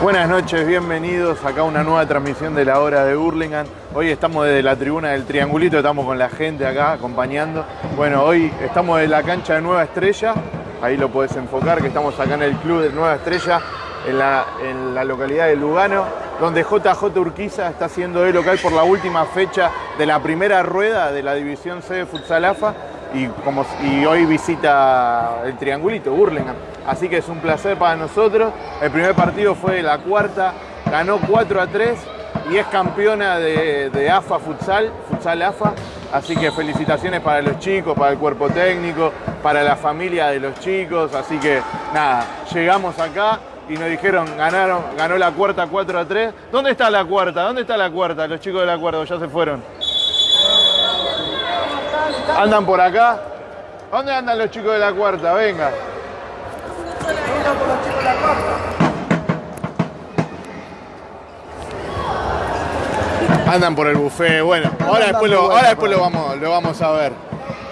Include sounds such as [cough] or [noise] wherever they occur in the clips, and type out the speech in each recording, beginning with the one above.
Buenas noches, bienvenidos acá a una nueva transmisión de la hora de Hurlingham. Hoy estamos desde la tribuna del Triangulito, estamos con la gente acá acompañando. Bueno, hoy estamos en la cancha de Nueva Estrella, ahí lo puedes enfocar, que estamos acá en el club de Nueva Estrella, en la, localidad de Lugano, donde JJ Urquiza está siendo de local por la última fecha de la primera rueda de la División C de Futsal AFA y, como, y hoy visita el Triangulito, Hurlingham. Así que es un placer para nosotros. El primer partido fue la cuarta, ganó 4 a 3 y es campeona de, de AFA Futsal, Futsal AFA. Así que felicitaciones para los chicos, para el cuerpo técnico, para la familia de los chicos. Así que nada, llegamos acá y nos dijeron, ganaron, ganó la cuarta 4 a 3. ¿Dónde está la cuarta? ¿Dónde está la cuarta? Los chicos de la cuarta ya se fueron. ¿Andan por acá? ¿Dónde andan los chicos de la cuarta? Venga. Andan por el buffet, bueno, ahora después, lo, ahora después lo, vamos, lo vamos a ver.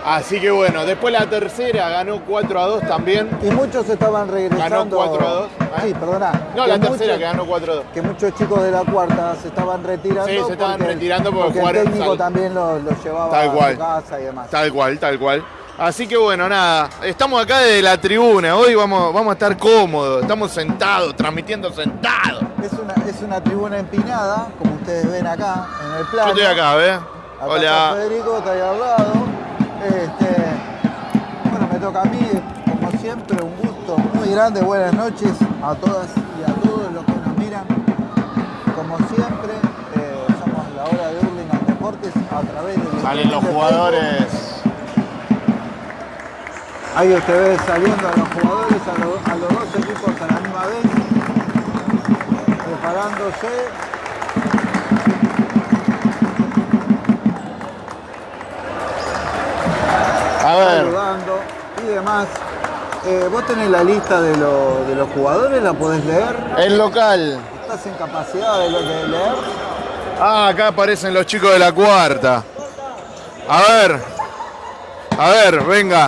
Así que bueno, después la tercera ganó 4 a 2 también. Y muchos estaban regresando. Ganó 4 a 2. Sí, perdona. No, Que la tercera muchos- que ganó 4 a 2. Que muchos chicos de la cuarta se estaban retirando. Sí, se estaban retirando porque el jugaron técnico sal- también los los llevaba Tal a su casa y demás. Tal cual, tal cual. Así que bueno, nada, estamos acá desde la tribuna, hoy vamos, vamos a estar cómodos, estamos sentados, transmitiendo sentados. Es una, es una tribuna empinada, como ustedes ven acá en el plano. Yo estoy acá, ¿ves? Acá está Hola. Federico está ahí al lado. Este, bueno, me toca a mí, como siempre, un gusto muy grande. Buenas noches a todas y a todos los que nos miran. Como siempre, eh, somos la hora de Hurlingham Deportes a través de Salen los jugadores. Ahí usted ve saliendo a los jugadores, a los dos equipos a la misma vez, preparándose. A ver, saludando y demás. Eh, ¿Vos tenés la lista de, lo- de los jugadores? ¿La podés leer? el local. ¿Estás en capacidad de, lo- de leer? Ah, acá aparecen los chicos de la cuarta. A ver, a ver, venga.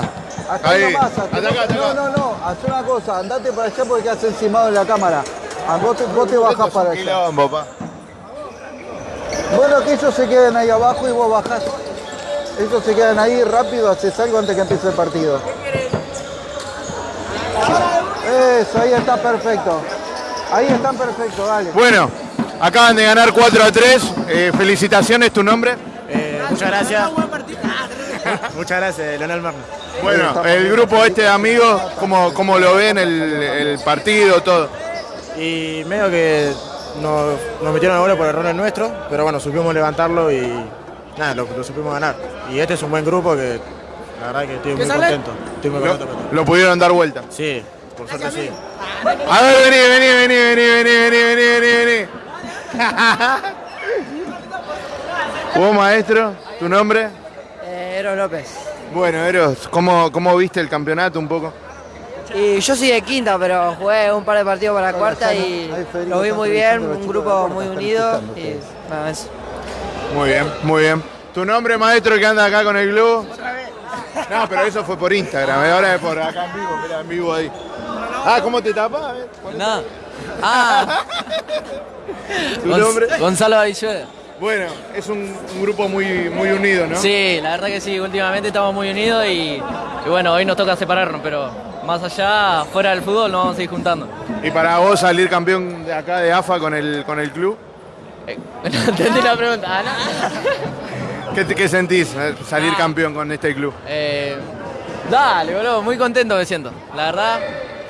Acá Ahí. nomás. Hasta hasta no, no, no, haz una cosa, andate para allá porque quedas encimado de la cámara. Ah, vos, te, vos te bajás para allá. quilombo, pa. Bueno, que ellos se queden ahí abajo y vos bajás. Ellos se quedan ahí rápido, haces algo antes que empiece el partido. Eso, ahí está perfecto. Ahí están perfecto, dale. Bueno, acaban de ganar 4 a 3. Eh, felicitaciones, ¿tu nombre? Eh, muchas gracias. muchas gracias, Leonel Marno. Bueno, el grupo este de amigos, ¿cómo, cómo lo ven el, el partido, todo? Y medio que nos, nos metieron gol por errores nuestros, pero bueno, supimos levantarlo y nada, lo, lo supimos ganar. Y este es un buen grupo que la verdad que estoy muy contento. Estoy muy Lo, contento. con esto. lo pudieron dar vuelta. Sí, por suerte sí. A ver, vení, vení, vení, vení, vení, vení, vení, vení. ¿Vos, [laughs] maestro? ¿Tu nombre? Eh, Eros López. Bueno, Eros, ¿cómo, ¿cómo viste el campeonato un poco? Y yo soy de quinta, pero jugué un par de partidos para la cuarta y lo vi muy bien, un grupo muy unido y nada más. Muy bien, muy bien. ¿Tu nombre, maestro, que anda acá con el globo? No, pero eso fue por Instagram, eh, ahora es por acá en vivo, mira, en vivo ahí. Ah, ¿cómo te tapas? A ver, ponete. No. Ah, ¿Tu nombre? Gonzalo Avilluela. Bueno, es un, un grupo muy, muy unido, ¿no? Sí, la verdad que sí, últimamente estamos muy unidos y, y bueno, hoy nos toca separarnos, pero más allá, fuera del fútbol, nos vamos a ir juntando. Y para vos salir campeón de acá de AFA con el, con el club, Eh, [laughs] no entendí la pregunta. Ah. [laughs] ¿qué, sentís salir campeón con este club? Eh, dale, boludo, muy contento me siento. La verdad,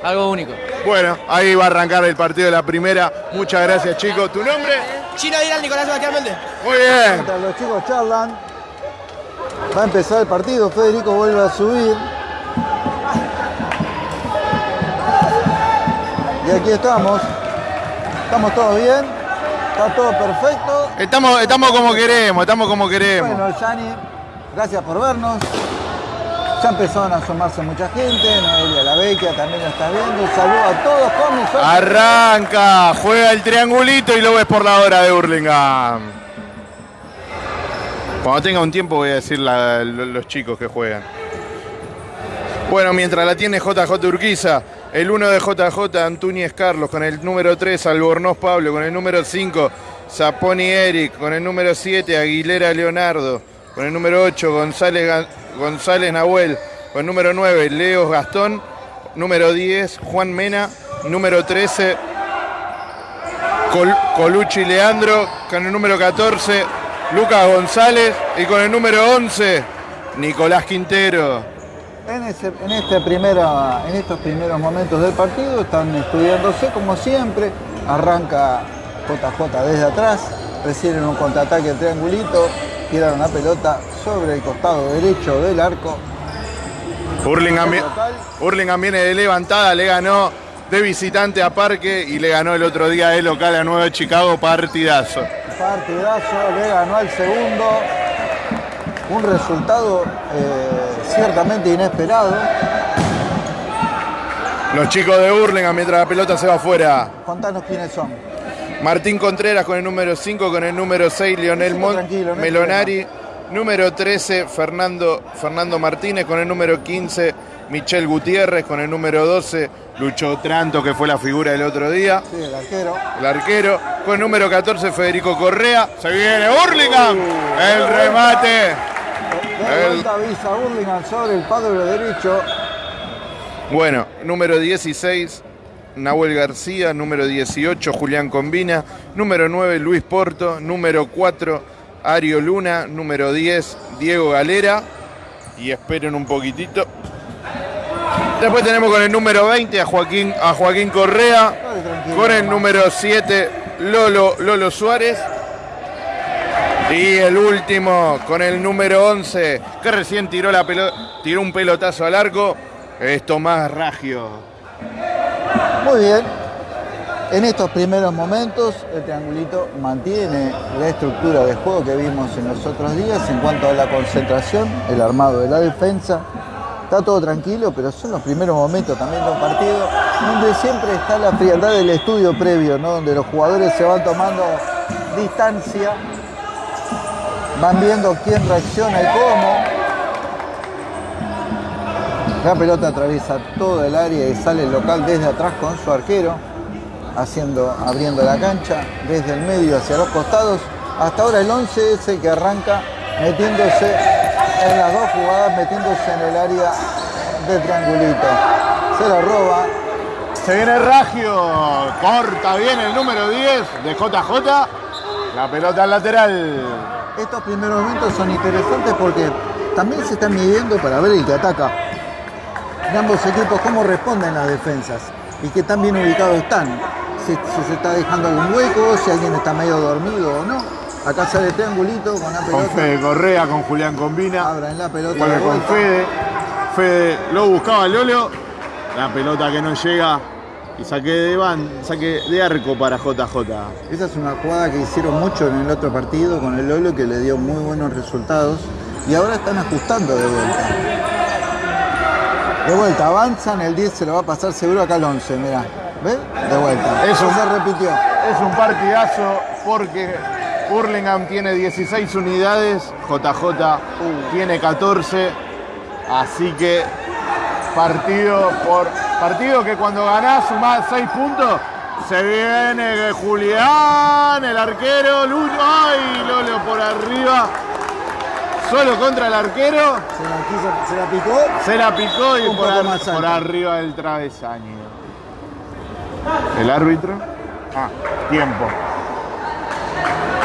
algo único. Bueno, ahí va a arrancar el partido de la primera. Muchas gracias, chicos. ¿Tu nombre? Chino Dirán, Nicolás Sebastián Méndez. Muy bien. Mientras los chicos charlan, va a empezar el partido. Federico vuelve a subir. Y aquí estamos. Estamos todos bien. Está todo perfecto. Estamos, estamos como queremos, estamos como queremos. Bueno, Yani, gracias por vernos. Ya empezaron a asomarse mucha gente. Noelia La Vecchia también lo está viendo. Un saludo a todos con. Arranca, juega el triangulito y lo ves por la hora de Hurlingham. Cuando tenga un tiempo voy a decir la- lo- los chicos que juegan. Bueno, mientras la tiene JJ Urquiza, el 1 de JJ, Antúñez Carlos, con el número 3, Albornoz Pablo, con el número 5, Zaponi Eric, con el número 7, Aguilera Leonardo, con el número 8, González, González Nahuel, con el número 9, Leo Gastón, número 10, Juan Mena, número 13, Colucci Leandro, con el número 14, Lucas González y con el número 11, Nicolás Quintero. En, este en estos primeros momentos del partido están estudiándose como siempre. Arranca JJ desde atrás, reciben un contraataque triangulito, tiran una pelota sobre el costado derecho del arco. Hurlingham, viene de levantada, le ganó de visitante a Parque y le ganó el otro día de local a Nueva Chicago, partidazo. Partidazo, le ganó al segundo. Un resultado eh, ciertamente inesperado. Los chicos de Hurlingham mientras la pelota se va afuera. Contanos quiénes son. Martín Contreras con el número 5, con el número 6, Lionel Melonari. Número 13, Fernando, Fernando Martínez con el número 15, Michel Gutiérrez con el número 12, Lucho Tranto, que fue la figura del otro día. Sí, el arquero. El arquero. Con el número 14, Federico Correa. Se viene Hurlingham. el remate. De vuelta avisa Hurlingham sobre el padre derecho. Bueno, número 16, Nahuel García. Número 18, Julián Combina. Número 9, Luis Porto. Número 4, Ario Luna. Número 10, Diego Galera. Y esperen un poquitito. Después tenemos con el número 20 a Joaquín, a Joaquín Correa. Con el número 7, Lolo, Lolo Suárez. Y el último con el número 11, que recién tiró, la tiró un pelotazo al arco, es Tomás Ragio. Muy bien. En estos primeros momentos, el triangulito mantiene la estructura de juego que vimos en los otros días en cuanto a la concentración, el armado de la defensa, está todo tranquilo, pero son los primeros momentos también de un partido donde siempre está la frialdad del estudio previo, ¿no? donde los jugadores se van tomando distancia, van viendo quién reacciona y cómo. La pelota atraviesa todo el área y sale el local desde atrás con su arquero, haciendo, abriendo la cancha desde el medio hacia los costados. Hasta ahora el 11 es el que arranca metiéndose en las dos jugadas metiéndose en el área de triangulito. Se la roba. Se viene Ragio, corta bien el número 10 de JJ. La pelota al lateral. Estos primeros momentos son interesantes porque también se están midiendo para ver el que ataca. De ambos equipos cómo responden las defensas y qué tan bien ubicados están. Si, si se está dejando algún hueco, si alguien está medio dormido o no. Acá sale triangulito con la pelota. Con Fede Correa, con Julián Combina. Abra en la pelota. Con Fede. Fede lo buscaba Lolo. La pelota que no llega. Y saque de van, saque de arco para JJ. Esa es una jugada que hicieron mucho en el otro partido con el Lolo que le dio muy buenos resultados. Y ahora están ajustando de vuelta. De vuelta, avanzan, el 10 se lo va a pasar seguro acá al 11, mirá. ¿Ves? De vuelta. Eso se repitió. Es un partidazo porque Hurlingham tiene 16 unidades, JJ tiene 14, así que partido por partido que cuando ganás sumás 6 puntos, se viene Julián, el arquero, Lucho, ay, Lolo por arriba, solo contra el arquero. Se la, picó. Se la picó y por, por arriba del travesaño. El árbitro. Ah, tiempo.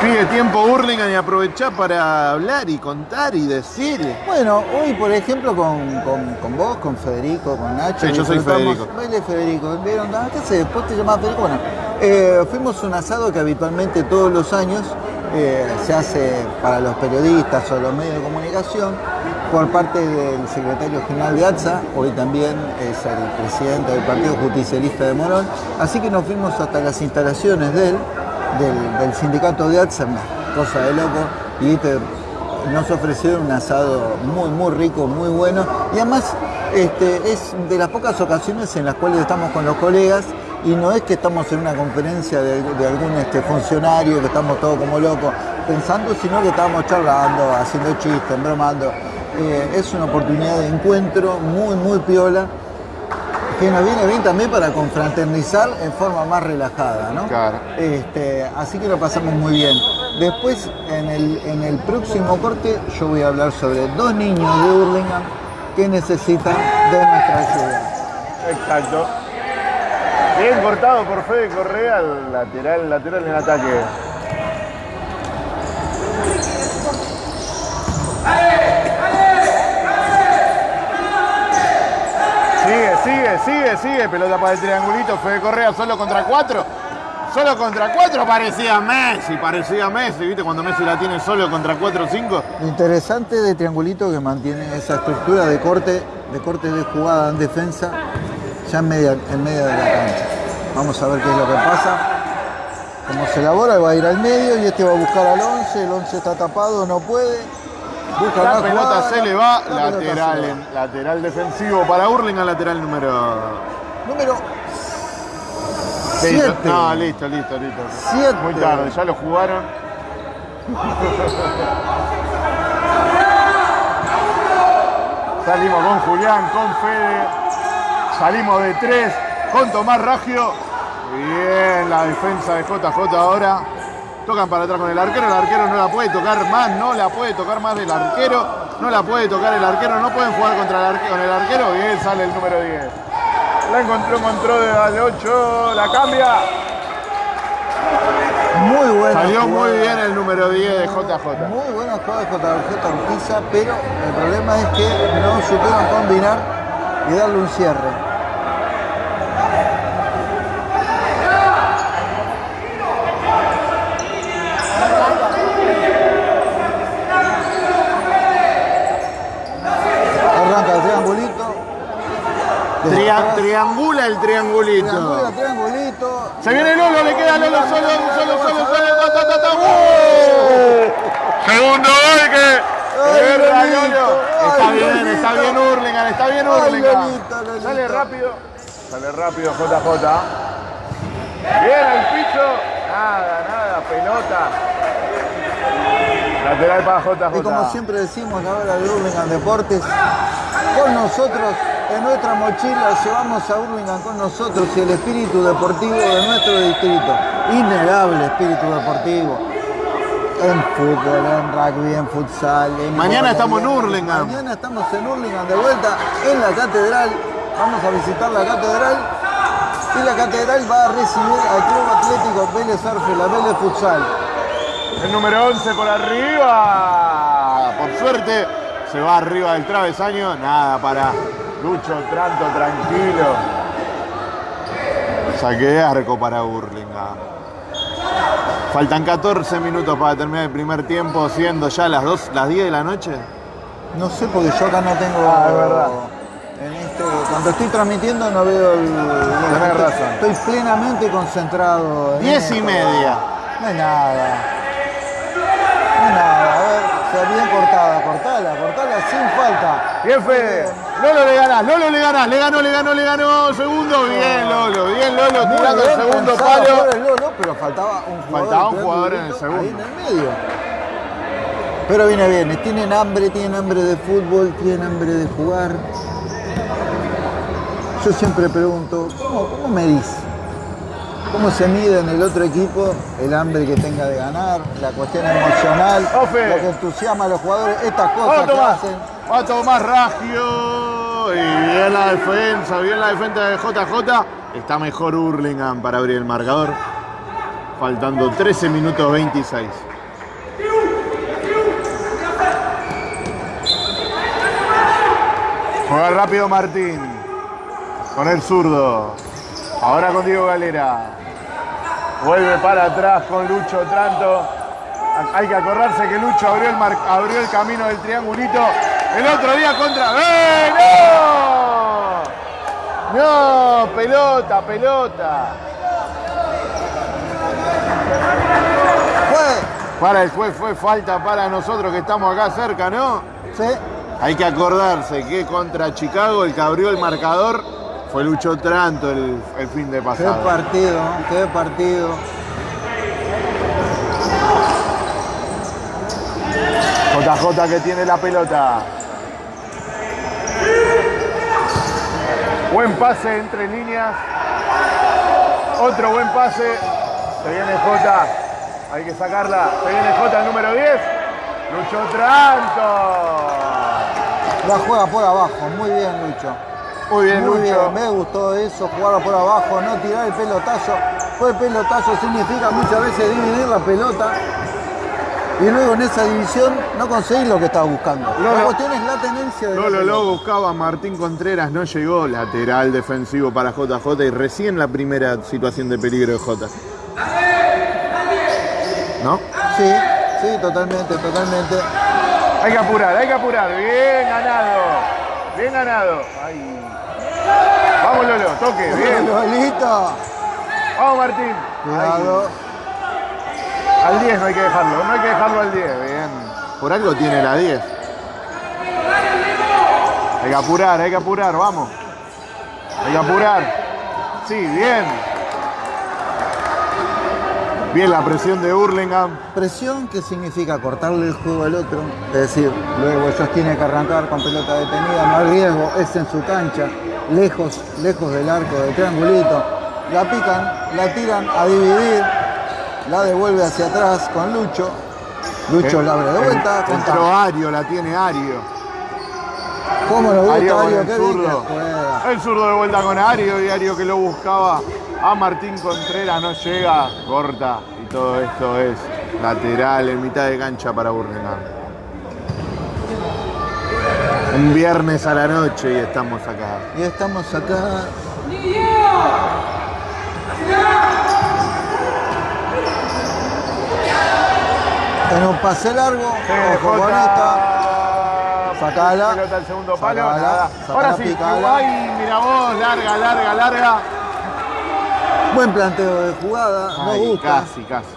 Pide tiempo Hurlingham y aprovechar para hablar y contar y decir. Bueno, hoy por ejemplo con, con, vos, con Federico, con Nacho. Sí, yo soy Federico. Baile Federico. ¿Vieron? ¿Qué sé? Después te llamás Federico. Bueno, eh, fuimos un asado que habitualmente todos los años eh, se hace para los periodistas o los medios de comunicación por parte del secretario general de ATSA, hoy también es el presidente del Partido Justicialista de Morón, así que nos fuimos hasta las instalaciones de él del, sindicato de ATSA, cosa de loco, y nos ofrecieron un asado muy, muy rico, muy bueno, y además este, es de las pocas ocasiones en las cuales estamos con los colegas y no es que estamos en una conferencia de, algún este, funcionario, que estamos todos como locos pensando, sino que estamos charlando, haciendo chistes, bromando. Eh, es una oportunidad de encuentro muy, muy piola que nos viene bien también para confraternizar en forma más relajada, ¿no? Claro. Este, así que lo pasamos muy bien. Después, en el, en el próximo corte, yo voy a hablar sobre dos niños de Hurlingham que necesitan de nuestra ayuda. Exacto. Bien cortado por Fede Correa, lateral, lateral en ataque. Sigue, sigue, sigue, sigue. Pelota para el triangulito. Fede Correa solo contra cuatro. Solo contra cuatro parecía Messi, parecía Messi, ¿viste? Cuando Messi la tiene solo contra cuatro o cinco. Interesante de Triangulito que mantiene esa estructura de corte, de corte de jugada en defensa, ya en media, en media de la cancha. Vamos a ver qué es lo que pasa. Como se elabora, va a ir al medio y este va a buscar al 11. El 11 está tapado, no puede. Busca La pelota se le va, la lateral, en- lateral defensivo para Hurlingham, lateral número Número Listo. 7. No, listo, listo, listo. Siete. Muy tarde, ya lo jugaron. [laughs] Salimos con Julián, con Fede. Salimos de tres con Tomás Raggio. Bien, la defensa de JJ ahora. Tocan para atrás con el arquero. El arquero no la puede tocar más, no la puede tocar más del arquero. No la puede tocar el arquero. No pueden jugar contra el arquero, con el arquero. Bien, sale el número 10. La encontró, encontró de 8. La cambia. Muy buena. Salió muy bien el número 10 de JJ. Muy buena jugada de JJ Urquiza, pero el problema es que no supieron combinar y darle un cierre. Arranca el triangulito. Tria- triangula el triangulito. triangula, triangulito. Se viene Lolo, le queda Lolo solo, solo, solo, solo. ta, ta, ta. ¡Uh! Segundo gol que. Guerra, Lolo. Está bien, está bien Hurlingham, está bien Lolito. Sale rápido. Sale rápido JJ. Bien al piso. Nada, nada, pelota. Lateral para JJ. Y como siempre decimos, la hora de Hurlingham Deportes, con nosotros, en nuestra mochila, llevamos a Hurlingham con nosotros y el espíritu deportivo de nuestro distrito. Innegable espíritu deportivo. En fútbol, en rugby, en futsal. en Mañana estamos en Hurlingham. Mañana estamos en Hurlingham de vuelta en la catedral. Vamos a visitar la catedral. Y la catedral va a recibir al Club Atlético Vélez Arfe, la Vélez Futsal. El número 11 por arriba. Por suerte se va arriba del travesaño. Nada para Lucho Tranto, tranquilo. Saque de arco para Burlingame. Faltan 14 minutos para terminar el primer tiempo, siendo ya las, 2, las 10 de la noche. No sé porque yo acá no tengo. Ah, es verdad. En este, cuando estoy transmitiendo no veo el. Tenés estoy, razón. Estoy plenamente concentrado. en 10 y media. No es nada. No es nada. A ver, sea bien cortada. Cortala, cortala sin falta. Bien, Fede. Lolo le ganás, Lolo le ganás. Le ganó, le ganó, le ganó. Segundo. Bien, Lolo. Bien, Lolo. Muy Tirando el segundo palo. por el Lolo, pero faltaba un jugador. Faltaba un jugador en el triangulito Ahí en segundo. el medio. Pero viene bien, tienen hambre, tienen hambre de fútbol, tienen hambre de jugar. Yo siempre pregunto, ¿cómo, cómo medís? ¿Cómo se mide en el otro equipo el hambre que tenga de ganar, la cuestión emocional, Ofe. lo que entusiasma a los jugadores, estas cosas que hacen? Va a tomar Raggio. Y bien la defensa, bien la defensa de JJ. Está mejor Hurlingham para abrir el marcador. Faltando 13 minutos 26. Juega rápido Martín. Con el zurdo. Ahora con Diego Galera. Vuelve para atrás con Lucho Tranto. Hay que acordarse que Lucho abrió el, abrió el camino del triangulito el otro día contra. ¡Eh, no! ¡No! Pelota, pelota. Fue, Para el juez fue falta para nosotros que estamos acá cerca, ¿no? sí, Hay que acordarse que contra Chicago el que abrió el marcador fue Lucho Tranto el, el fin de qué pasado. partido, qué partido. JJ que tiene la pelota. Buen pase entre líneas. Otro buen pase. Se viene Jota. Hay que sacarla. Se viene Jota el número 10. Lucho Tranto. La juega por abajo, muy bien Lucho. Muy bien, Muy Lucho. bien, me gustó eso, jugarla por abajo, no tirar el pelotazo. Pues pelotazo significa muchas veces dividir la pelota y luego en esa división no conseguir lo que estás buscando. No, la no. cuestión es la tenencia de Lolo pelota. lo buscaba Martín Contreras, no llegó. Lateral defensivo para JJ y recién la primera situación de peligro de J. ¿No? Sí, sí, totalmente, totalmente. Hay que apurar, hay que apurar. Bien ganado. Bien ganado. Ay. Vamos Lolo, toque, bien. Lolito, Vamos Martín. cuidado. Al 10 no hay que dejarlo, no hay que dejarlo al 10, bien. Por algo tiene la 10. Hay que apurar, hay que apurar, vamos. Hay que apurar. Sí, bien. Bien la presión de Hurlingham. Presión que significa cortarle el juego al otro, es decir, luego ellos tienen que arrancar con pelota detenida, no hay riesgo, es en su cancha, lejos, lejos del arco, del triangulito, la pican, la tiran a dividir, la devuelve hacia atrás con Lucho, Lucho la abre de vuelta, con Entró Ario, la tiene Ario. ¿Cómo lo Ario gusta con Ario? el Qué zurdo. El zurdo de vuelta con Ario y Ario que lo buscaba a Martín Contreras no llega, corta y todo esto es lateral en mitad de cancha para Hurlingham. Un viernes a la noche y estamos acá. Y estamos acá. En un pase largo, ojo con esta. Sacala. Pelota al segundo palo. Sacala, nada. sacala, Ahora sí, picala. ay, mira vos, larga, larga, larga. Buen planteo de jugada, Ay, gusta. casi, casi.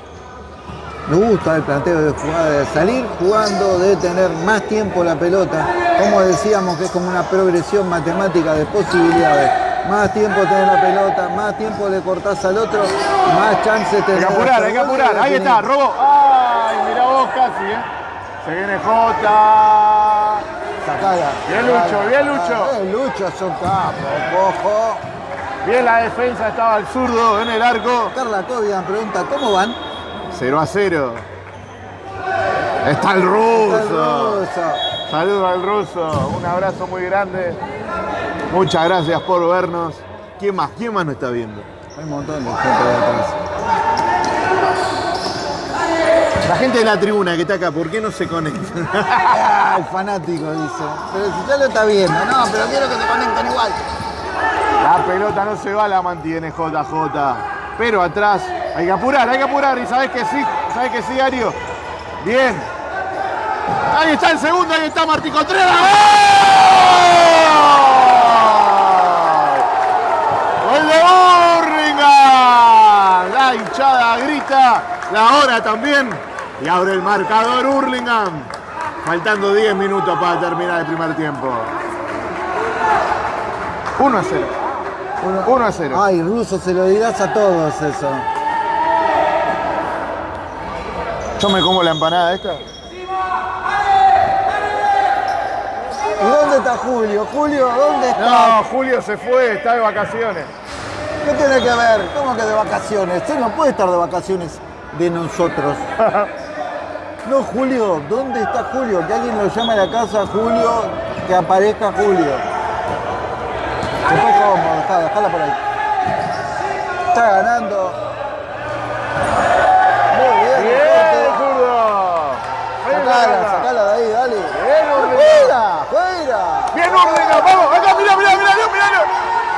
Nos gusta el planteo de jugada, de salir jugando, de tener más tiempo la pelota. Como decíamos, que es como una progresión matemática de posibilidades. Más tiempo tenés la pelota, más tiempo le cortás al otro, más chances Hay tenés. que apurar, hay que apurar. Ahí está, robó. Ay, casi, ¿eh? Se viene Jota. Sacala. Bien, Lucho, bien, Lucho. Bien, Lucho, son capos. Bien la defensa, estaba el zurdo en el arco. Carla Cobian pregunta, ¿cómo van? 0 a 0. Está el Está el ruso. ruso. Saludos al ruso. Un abrazo muy grande. Muchas gracias por vernos. ¿Quién más? ¿Quién más nos está viendo? Hay un montón de gente de atrás. La gente de la tribuna que está acá, ¿por qué no se conecta? El [laughs] fanático dice. Pero si ya lo está viendo, no, pero quiero que se conecten igual. La pelota no se va, la mantiene JJ. Pero atrás hay que apurar, hay que apurar. Y sabes que sí, sabes que sí, Ario. Bien. Ahí está el segundo, ahí está Martín Contreras. ¡Gol! ¡Gol de Hurlingham! La hinchada grita, la hora también. Y abre el marcador Hurlingham. Faltando 10 minutos para terminar el primer tiempo. 1 a 0. 1 a 0. Ay, ruso, se lo dirás a todos eso. Yo me como la empanada esta. ¿Y dónde está Julio? Julio, ¿dónde está? No, Julio se fue, está de vacaciones. ¿Qué tiene que ver? ¿Cómo que de vacaciones? Usted no puede estar de vacaciones de nosotros. [laughs] No, Julio, ¿dónde está Julio? Que alguien lo llame a la casa, Julio, que aparezca Julio. Fue cómodo, dejala, dejala por ahí. Está ganando. Muy bien, Bien, está, Sacala, sacala de ahí, dale. Bien. ¡Fuera! ¡Fuera! Bien, Hurlingham, vamos. Acá, mira, mira, mira, mira.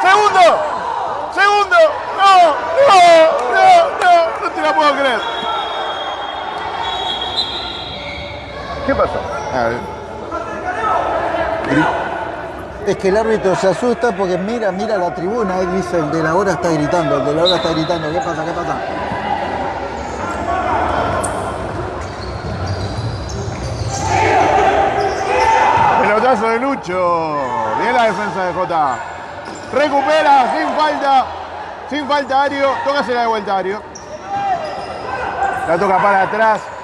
Segundo. Segundo. No, no, no, no. No te la puedo creer. ¿Qué pasó? A ver. Es que el árbitro se asusta porque mira, mira la tribuna, él dice, el de la hora está gritando, el de la hora está gritando, ¿qué pasa? ¿Qué pasa? Pelotazo de Lucho. Bien la defensa de Jota. Recupera sin falta. Sin falta Ario. Tócasela de vuelta Ario. La toca para atrás.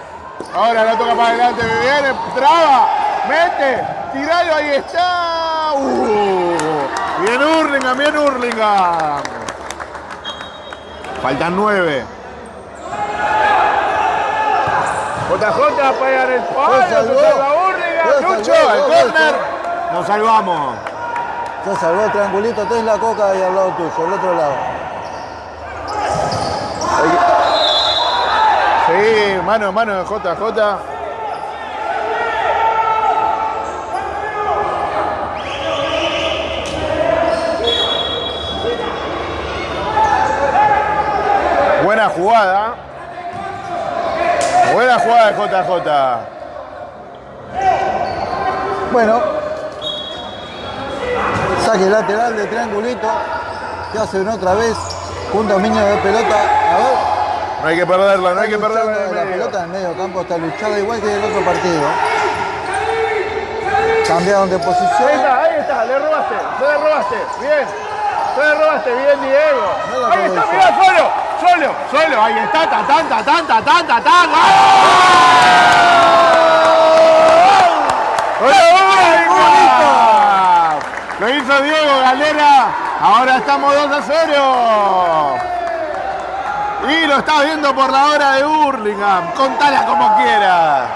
Ahora la toca para adelante. Viene. Traba. Mete. Tiralo. Ahí está. Uh, Bien Hurlingham, bien Hurlingham. Faltan nueve. JJ pegan el palo, se salva Hurlingham, Lucho, el gol, córner. Nos salvamos. Se salvó el triangulito, tenés la coca ahí al lado tuyo, el otro lado. Sí, mano a mano de JJ. Buena jugada. Buena jugada de JJ. Bueno, saque lateral de triangulito, que hacen otra vez, un dominio de pelota. No hay que perderla, no hay que perderla. en la pelota en medio campo está luchada igual que en el otro partido. Cambiaron de Ahí posición. está, ahí está, le robaste, se le robaste, bien, se le robaste, bien Diego. Ahí está, mirá, solo, solo, solo, ahí está, ta, tan, ta, tan, ta, tan, ta, tan. Lo hizo Diego Galera, ahora estamos 2 a 0. Y lo estás viendo por la hora de Hurlingham, contala como quieras.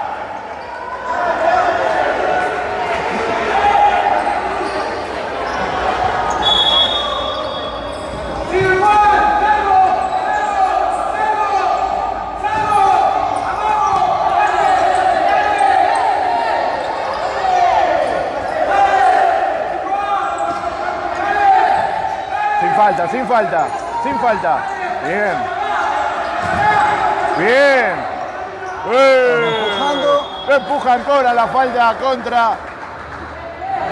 Sin falta, sin falta, sin falta. Bien. Bien. ¡Eh! Empujan Cora la falta contra.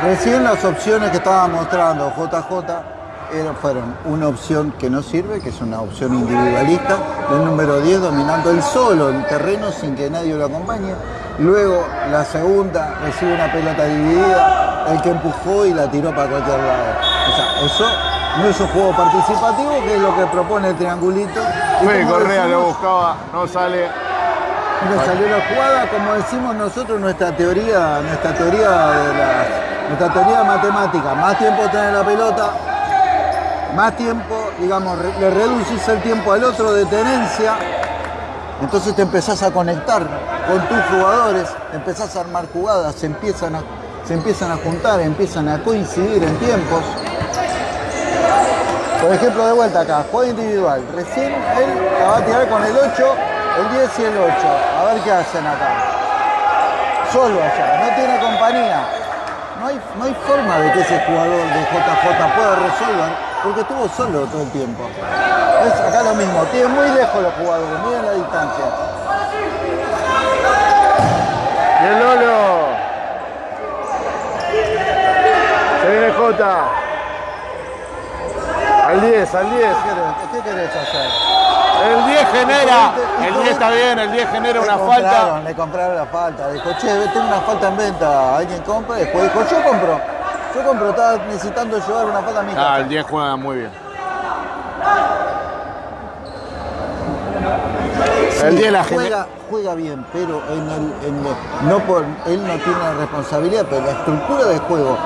Recién las opciones que estaba mostrando JJ fueron una opción que no sirve, que es una opción individualista, del número 10 dominando el solo el terreno sin que nadie lo acompañe. Luego la segunda recibe una pelota dividida, el que empujó y la tiró para cualquier lado. O sea, eso no es un juego participativo, que es lo que propone el triangulito. Fue Correa lo buscaba, no sale. nos salió la jugada, como decimos nosotros, nuestra teoría, nuestra teoría de la, nuestra teoría matemática, más tiempo tener la pelota, más tiempo, digamos, le reducís el tiempo al otro de tenencia, entonces te empezás a conectar con tus jugadores, empezás a armar jugadas, se empiezan a, se empiezan a juntar, empiezan a coincidir en tiempos. Por ejemplo, de vuelta acá, juego individual. Recién él la va a tirar con el 8, el 10 y el 8. A ver qué hacen acá. Solo allá, no tiene compañía. No hay, no hay forma de que ese jugador de JJ pueda resolver porque estuvo solo todo el tiempo. Es acá lo mismo, tiene muy lejos los jugadores, miren la distancia. Y el Lolo. Se viene Jota. Al 10, al 10. ¿Qué querés, qué querés hacer? El 10 genera. El todo- 10 está bien, el 10 genera una falta. Le compraron la falta. Dijo, che, tengo una falta en venta. Alguien compra. Después dijo, yo compro. Yo compro, estaba necesitando llevar una falta a mi Ah, casa. el 10 juega muy bien. El 10 la juega, juega bien, pero en el, en el- no por, él no tiene la responsabilidad, pero la estructura de juego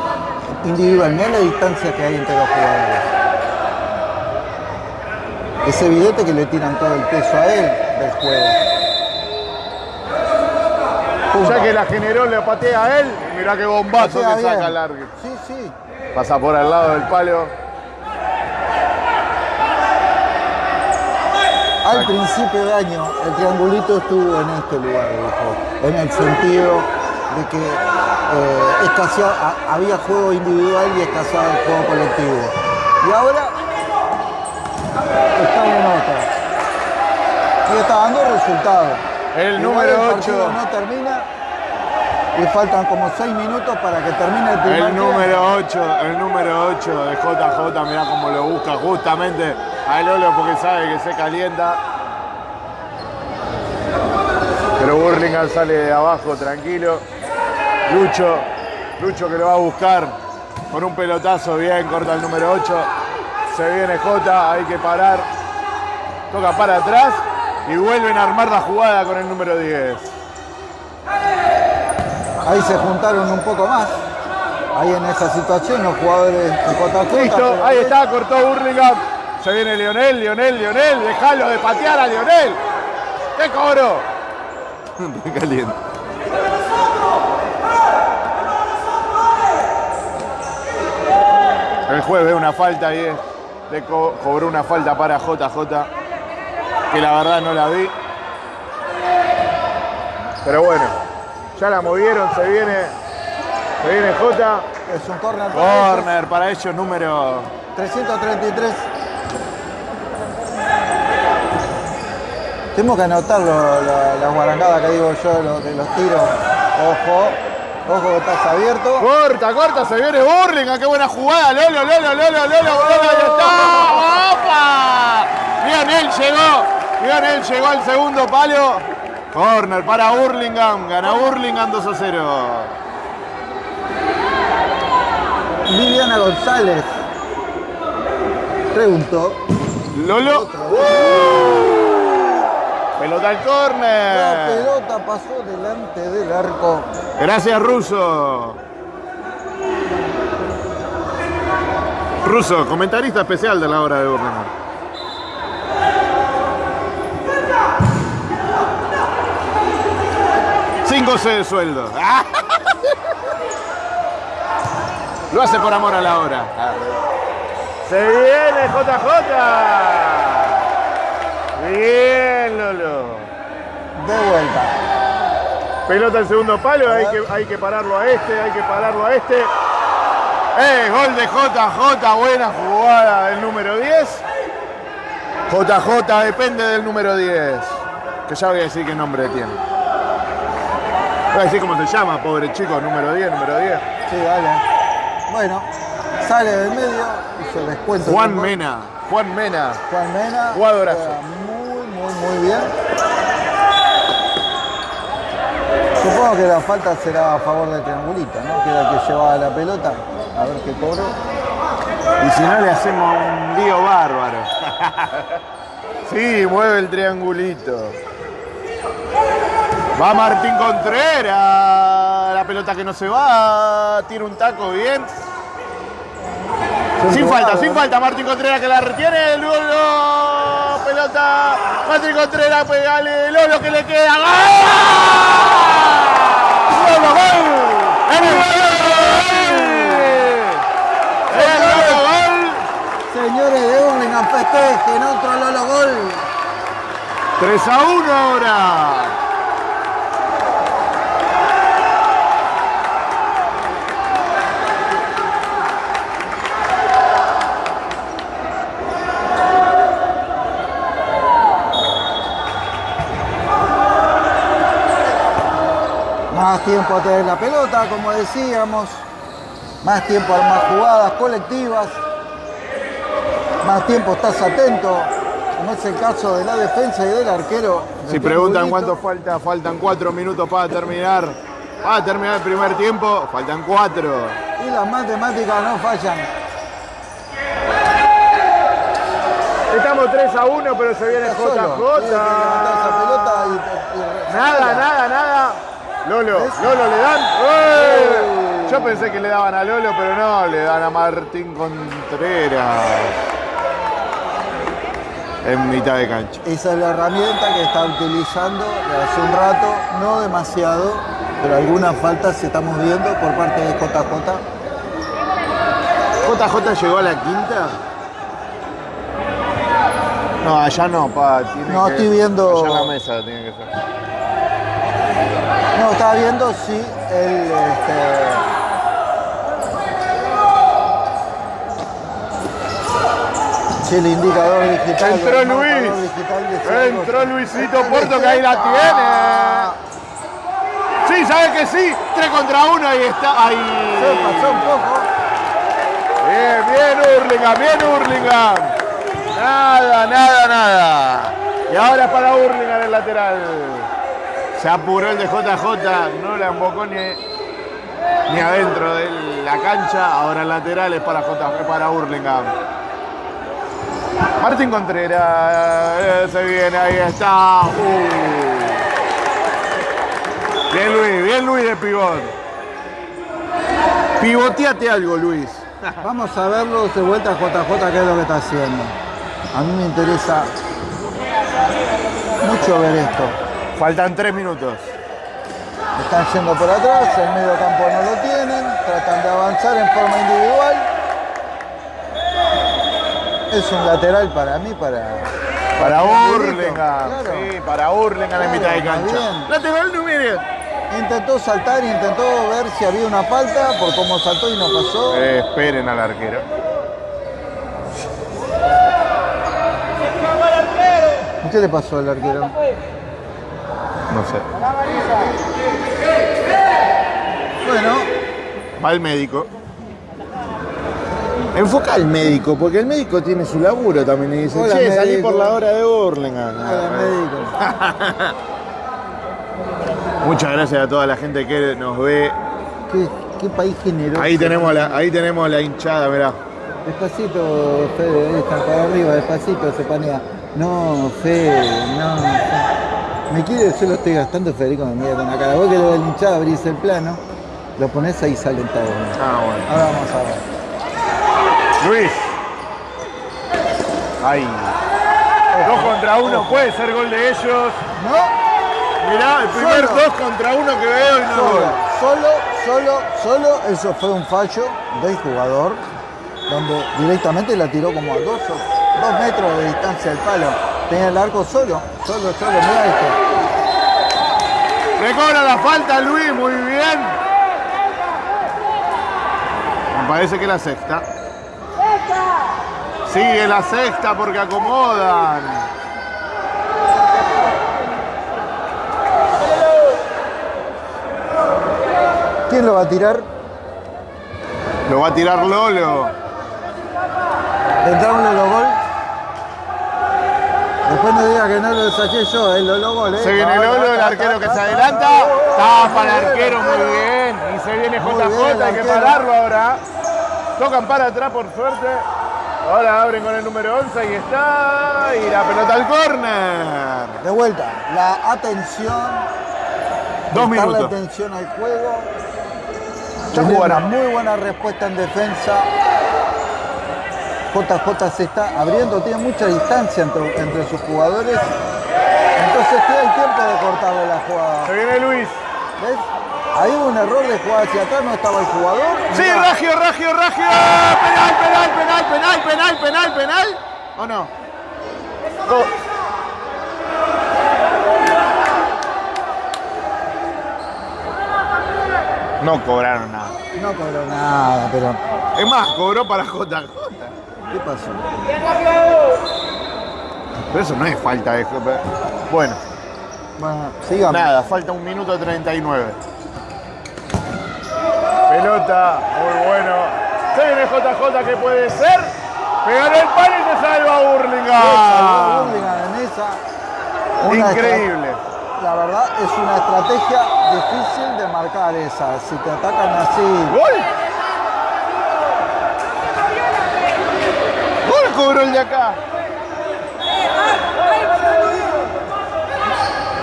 individual, no la distancia que hay entre los jugadores. Es evidente que le tiran todo el peso a él del juego. Pumba. Ya que la generó, le patea a él. Mirá qué bombazo que saca largo. Sí, sí. Pasa por al lado del palo. Al principio de año, el triangulito estuvo en este lugar, dijo, en el sentido de que eh, escaseaba- había juego individual y escaseaba el juego colectivo. Y ahora está en otra. Y está dando resultados. El Igual número el 8. partido no termina y faltan como seis minutos para que termine el primer El número 8, el número 8 de JJ, mirá cómo lo busca justamente a Lolo porque sabe que se calienta. Pero Burlingame sale de abajo tranquilo. Lucho, Lucho que lo va a buscar con un pelotazo bien, corta el número 8. Se viene J, hay que parar. Toca para atrás y vuelven a armar la jugada con el número 10. Ahí se juntaron un poco más. ahí en esa situación los jugadores de JJ. Listo, pero ahí está, cortó Burlingame. Se viene Lionel, Lionel, Lionel. Dejalo de patear a Lionel. ¡Qué cobro! [laughs] Caliente. El juez ve una falta ahí. eh. Le co- cobró una falta para JJ. Que la verdad no la vi. Pero bueno, ya la movieron, se viene. Se viene J. Es un corner para ellos. Corner para ellos, número 333. Tenemos que anotar lo- la, la guarangada que digo yo los, de los tiros. Ojo, ojo abierto. Corta, corta, se viene Burlingame, qué buena jugada. Lolo, Lolo, Lolo, Lolo, Lolo, ahí está. ¡Opa! Lionel llegó, Lionel llegó al segundo palo. Corner para Burlingame, gana Burlingame 2 a 0. Viviana González preguntó. Lolo. Pelota al La córner. pelota pasó delante del arco. Gracias, Russo. Russo, comentarista especial de la hora de Burlingame. Cinco C de sueldo. [laughs] Lo hace por amor a la hora. Se viene JJ. Bien, Lolo. De vuelta. Pelota al segundo palo, hay que, hay que pararlo a este, hay que pararlo a este. ¡Eh! Gol de JJ, buena jugada del número 10. JJ depende del número 10. Que ya voy a decir qué nombre tiene. Voy a decir cómo se llama, pobre chico, número 10, número 10. Sí, dale. Bueno, sale del medio y se descuenta. Juan. Mena. Juan Mena. Juan Mena. Jugadorazo. Muy, bien. Supongo que la falta será a favor de Triangulito, ¿no? Que era el que llevaba la pelota. A ver qué cobro. Y si no le hacemos un lío bárbaro. [laughs] sí, mueve el triangulito. Va Martín Contreras. La pelota que no se va. Tira un taco bien. Sin falta, sin falta. Martín Contreras que la retiene. Lolo. Pelota. Martín Contreras, pegale. Lolo que le queda. ¡Gol! ¡Lolo, gol! ¡En el gol! ¡El gol! Señores de Burlingame, festejen otro Lolo gol. 3 a 1 ahora. Más tiempo a tener la pelota, como decíamos. Más tiempo a armar jugadas colectivas. Más tiempo estás atento, como es el caso de la defensa y del arquero. Si preguntan cuánto falta, faltan 4 minutos para terminar. Para terminar el primer tiempo, faltan 4. Y las matemáticas no fallan. Estamos 3 a 1, pero se viene JJ. Nada, nada, nada. Lolo, Lolo le dan. ¡Eh! Yo pensé que le daban a Lolo, pero no, le dan a Martín Contreras. En mitad de cancha. Esa es la herramienta que está utilizando hace un rato, no demasiado, pero algunas faltas estamos viendo por parte de JJ. ¿JJ llegó a la quinta? No, allá no, pa. tiene No, que- estoy viendo- Allá en la mesa tiene que ser. No, estaba viendo si el. Este, si el indicador digital. Entró Luis. digital. Entró Luisito Puerto que ahí la tiene. Sí, sabe que sí. 3 contra 1 ahí está. Se Ahí. pasó un poco. Bien, bien Hurlingham, bien Hurlingham. Nada, nada, nada. Y ahora es para Hurlingham el lateral. Se apuró el de JJ, no la embocó ni, ni adentro de la cancha. Ahora el lateral es para, J, para Hurlingham. Martín Contreras, se viene, ahí está. Uh. Bien Luis, bien Luis de pivot. Pivoteate algo, Luis. [laughs] Vamos a verlo de vuelta a JJ, qué es lo que está haciendo. A mí me interesa mucho ver esto. Faltan tres minutos. Están yendo por atrás, el medio campo no lo tienen, tratan de avanzar en forma individual. Es un lateral para mí, para... Para Miguelito, Hurlingham. claro. Sí, para Hurlingham en Claro, mitad de cancha. bien. Lateral número. Intentó saltar, intentó ver si había una falta por cómo saltó y no pasó. Eh, esperen al arquero. ¿Qué le pasó al arquero? No sé. Bueno, Va el médico. Enfoca al médico, porque el médico tiene su laburo también y dice, Hola, che, salí médico". por la hora de hola, médico. [laughs] Muchas gracias a toda la gente que nos ve. ¿Qué, qué país generoso. Ahí tenemos la, ahí tenemos la hinchada, mirá. Despacito, Fede, está para arriba, despacito se panea. No, Fede, no. Fede. Me quiere, yo lo estoy gastando, Federico me mira con la cara. Vos que lo del hinchado abrís el plano, lo pones ahí salen todos. Ah, bueno. Ahora vamos a ver. Luis. Ahí. Dos contra uno, puede ser gol de ellos. ¿No? Mirá, el primer Solo. dos contra uno que veo y no Solo, gol. solo, solo, solo, eso fue un fallo del jugador, donde directamente la tiró como a dos, dos metros de distancia del palo. Tenía el arco solo, solo, solo, mira esto. Recobra la falta Luis, muy bien. Me parece que es la sexta. Sigue la sexta porque acomodan. ¿Quién lo va a tirar? Lo va a tirar Lolo. ¿Vendrá un Lolo gol? Después no diga que no lo saqué yo, el Lolo gol, ¿eh? Se viene Ta, Lolo, el arquero que se ta, adelanta. ta, Tapa el arquero muy bien. Y se viene JJ, hay que pararlo ahora. Tocan para atrás por suerte. Ahora abren con el número 11 y está. Y la pelota al córner. De vuelta, la atención, Dos minutos. atención al juego. Una muy buena respuesta en defensa. JJ se está abriendo, tiene mucha distancia entre, entre sus jugadores. Entonces tiene el tiempo de cortarle la jugada. Se viene Luis. ¿Ves? Ahí hubo un error de jugada hacia atrás, no estaba el jugador. Sí, Mirá, Ragio, Ragio, Ragio. Penal, penal, penal, penal, penal, penal, penal. ¿O no? Oh. No cobraron nada. No cobró nada, pero Es más, cobró para JJ. ¿Qué pasó? Pero eso no es falta de Bueno, Bueno, sigamos. nada, falta un minuto 39. Pelota, muy bueno. Se viene JJ que puede ser. Pegar el palo y se salva Burlingame. Burlingame en esa. Increíble. La verdad es una estrategia difícil de marcar esa. Si te atacan así, ¡Gol! Cobró el de acá!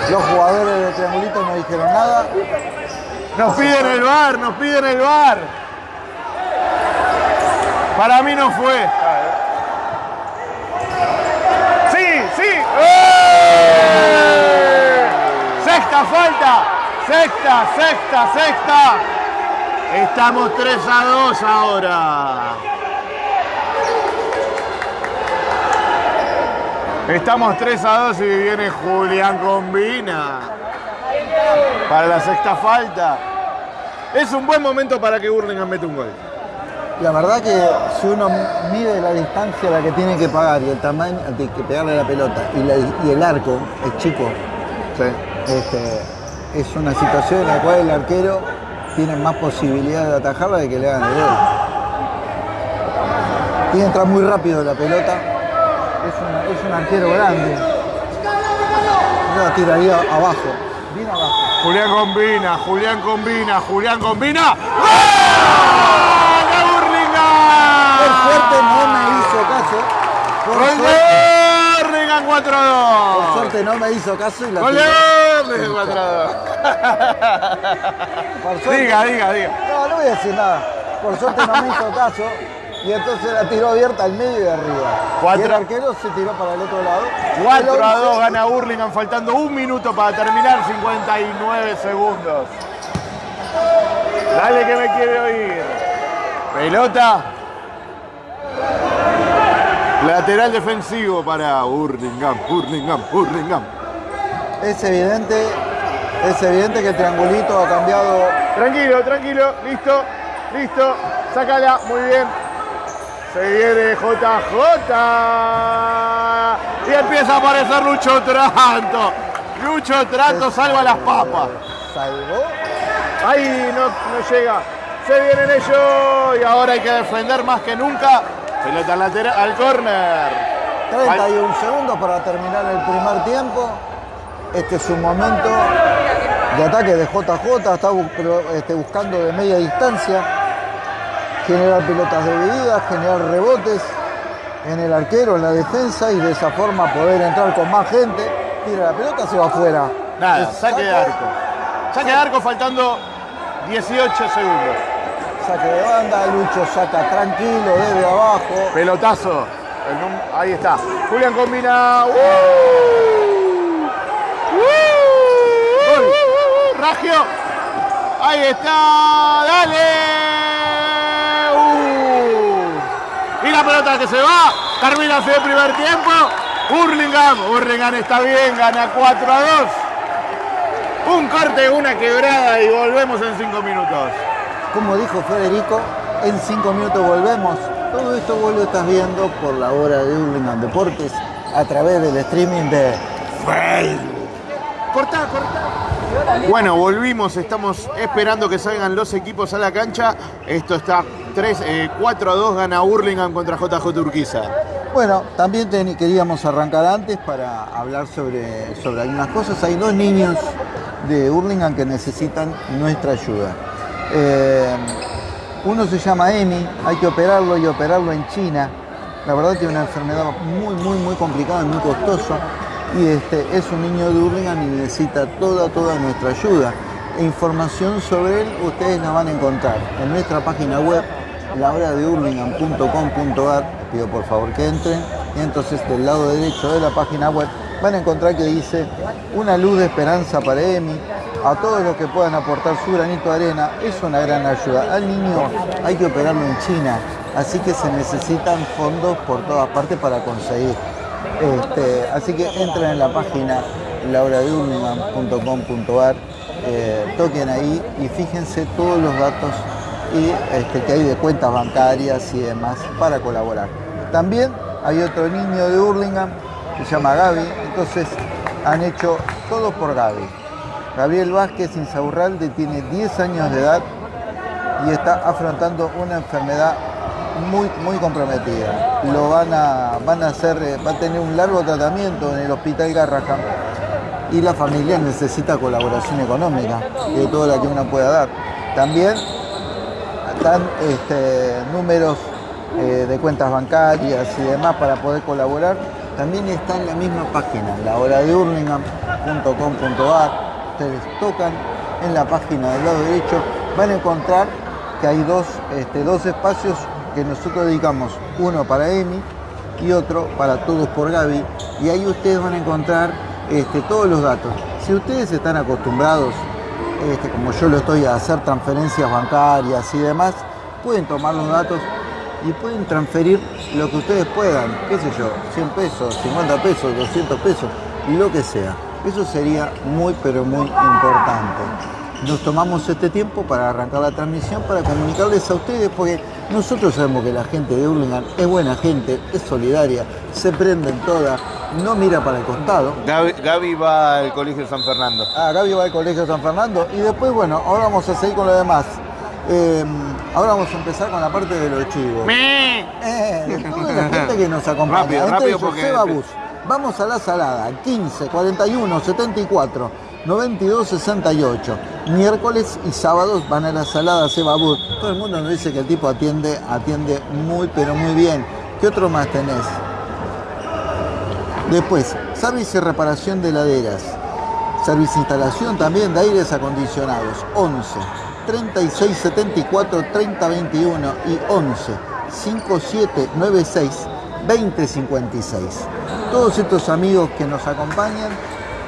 los jugadores de Triangulito no dijeron nada. Nos piden el bar, nos piden el bar. Para mí no fue. Sí, sí. ¡Eh! Sexta falta. Sexta, sexta, sexta. Estamos 3 a 2 ahora. Estamos 3 a 2 y viene Julián Combina. Para la sexta falta. Es un buen momento para que Burlingame mete un gol. La verdad que si uno mide la distancia a la que tiene que pagar y el tamaño de que pegarle la pelota y, la- y el arco es chico, Sí. este, es una situación en la cual el arquero tiene más posibilidad de atajarla de que le hagan el gol. Tiene que entrar muy rápido la pelota. Es, una- es un arquero grande. Yo la tiraría abajo, bien abajo. Julián combina, Julián combina, Julián combina. ¡Gol de Burlingame! Por suerte no me hizo caso. Por ¡Gol de Burlingame 4 a 2! por suerte no me hizo caso y la ¡Gol de. Burlingame 4 a 2! Por suerte- Diga, diga, diga. No, no voy a decir nada. por suerte no me hizo caso. Y entonces la tiró abierta al medio y arriba. Cuatro. Y el arquero se tiró para el otro lado. 4 El a 2 once- gana Hurlingham, faltando un minuto para terminar, 59 segundos. Dale que me quiere oír. Pelota. Lateral defensivo para Hurlingham, Hurlingham, Hurlingham. Es evidente, es evidente que el triangulito ha cambiado. Tranquilo, tranquilo, listo, listo. Sácala, muy bien. Se viene JJ. Y empieza a aparecer Lucho Tranto. Lucho Tranto salva las papas. Salvó. Ahí no, no llega. Se vienen ellos y ahora hay que defender más que nunca. Pelota lateral al córner. 31 segundos para terminar el primer tiempo. Este es un momento de ataque de JJ, está bu- este, buscando de media distancia, generar pelotas divididas, generar rebotes en el arquero, en la defensa y de esa forma poder entrar con más gente. Tira la pelota, se va afuera. Nada, saque de arco. Saque de arco faltando 18 segundos. Saque de banda, Lucho saca tranquilo desde abajo. Pelotazo. Ahí está. Julián combina. ¡Uh! ¡Uh! ¡Gol! Ragio. Ahí está. Dale. Y la pelota que se va. Termina el primer tiempo. Hurlingham. Hurlingham está bien. Gana 4 a 2. Un corte, una quebrada y volvemos en 5 minutos. Como dijo Federico, en cinco minutos volvemos. Todo esto vos lo estás viendo por la hora de Hurlingham Deportes a través del streaming de Cortá, cortá. Bueno, volvimos, estamos esperando que salgan los equipos a la cancha. Esto está 3, eh, 4 a 2, gana Hurlingham contra JJ Urquiza. Bueno, también ten- queríamos arrancar antes para hablar sobre, sobre algunas cosas. Hay dos niños de Hurlingham que necesitan nuestra ayuda. Eh, uno se llama Emi, hay que operarlo y operarlo en China. La verdad tiene una enfermedad muy, muy, muy complicada muy costosa. Y este, es un niño de Hurlingham y necesita toda, toda nuestra ayuda. E información sobre él ustedes la van a encontrar en nuestra página web lahoradeurlingham.com.ar pido por favor que entren. Y entonces del lado derecho de la página web van a encontrar que dice una luz de esperanza para Emi. A todos los que puedan aportar su granito de arena es una gran ayuda. Al niño hay que operarlo en China así que se necesitan fondos por todas partes para conseguir. Este, así que entren en la página lauradeurlingham.com.ar eh, toquen ahí y fíjense todos los datos y este, que hay de cuentas bancarias y demás para colaborar. También hay otro niño de Hurlingham que se llama Gaby, entonces han hecho todo por Gaby. Gabriel Vázquez Insaurralde tiene 10 años de edad y está afrontando una enfermedad muy, muy comprometida. Lo van a, van a hacer, eh, va a tener un largo tratamiento en el Hospital Garrahan y la familia necesita colaboración económica de toda la que uno pueda dar. También este, números eh, de cuentas bancarias y demás para poder colaborar. También está en la misma página, lahoradeurlingham.com.ar. Ustedes tocan en la página del lado derecho, van a encontrar que hay dos, este, dos espacios que nosotros dedicamos, uno para Emi y otro para Todos por Gaby. Y ahí ustedes van a encontrar este, todos los datos. Si ustedes están acostumbrados este, como yo lo estoy a hacer transferencias bancarias y demás, pueden tomar los datos y pueden transferir lo que ustedes puedan, qué sé yo, 100 pesos, 50 pesos, 200 pesos, lo que sea. Eso sería muy pero muy importante. Nos tomamos este tiempo para arrancar la transmisión, para comunicarles a ustedes, porque nosotros sabemos que la gente de Hurlingham es buena gente, es solidaria, se prenden todas, no mira para el costado. Gaby, Gaby va al Colegio San Fernando. Ah, Gaby va al Colegio San Fernando. Y después, bueno, ahora vamos a seguir con lo demás. Eh, ahora vamos a empezar con la parte de los chivos. Eh, de toda la gente que nos acompaña. Rápido, Entre rápido, porque- Seba Bus. Vamos a la salada. 15, 41, 74, 92, 68. Miércoles y sábados van a la salada Seba Bus. Todo el mundo nos dice que el tipo atiende, atiende muy, pero muy bien. ¿Qué otro más tenés? Después, servicio y reparación de heladeras. Servicio e instalación también de aires acondicionados. 11 3674 3021 y 11 5796 2056. Todos estos amigos que nos acompañan,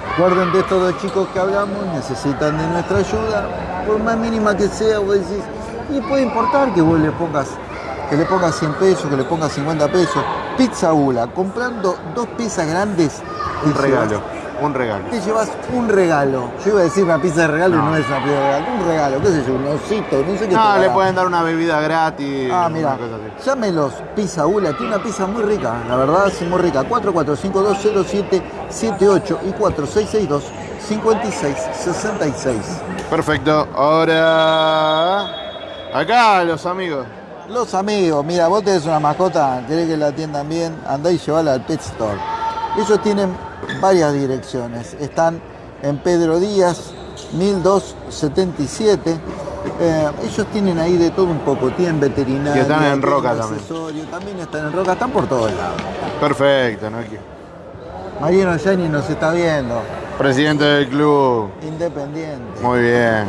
recuerden de estos dos chicos que hablamos, necesitan de nuestra ayuda, por más mínima que sea, vos decís, y puede importar que vos le pongas, que le pongas 100 pesos, que le pongas 50 pesos. Pizza Ula, comprando dos piezas grandes, Un regalo, un regalo. te llevas un regalo. Yo iba a decir una pizza de regalo y no es una pizza de regalo. Un regalo, qué sé yo, un osito, no sé qué No, le pueden dar una bebida gratis. Ah, mira, llámelos Pizza Ula, tiene una pizza muy rica, la verdad es muy rica. 44520778 y 4662-5666. Perfecto, ahora. Acá los amigos. Los amigos, mira, vos tenés una mascota, querés que la atiendan bien, andá y llevala al Pet Store. Ellos tienen varias direcciones. Están en Pedro Díaz, 1277. Eh, ellos tienen ahí de todo un poco, tienen veterinaria. Y están en Roca también. también están en Roca, están por todos lados. Perfecto, ¿no? Mariano Yani nos está viendo, Presidente del club. independiente. Muy bien.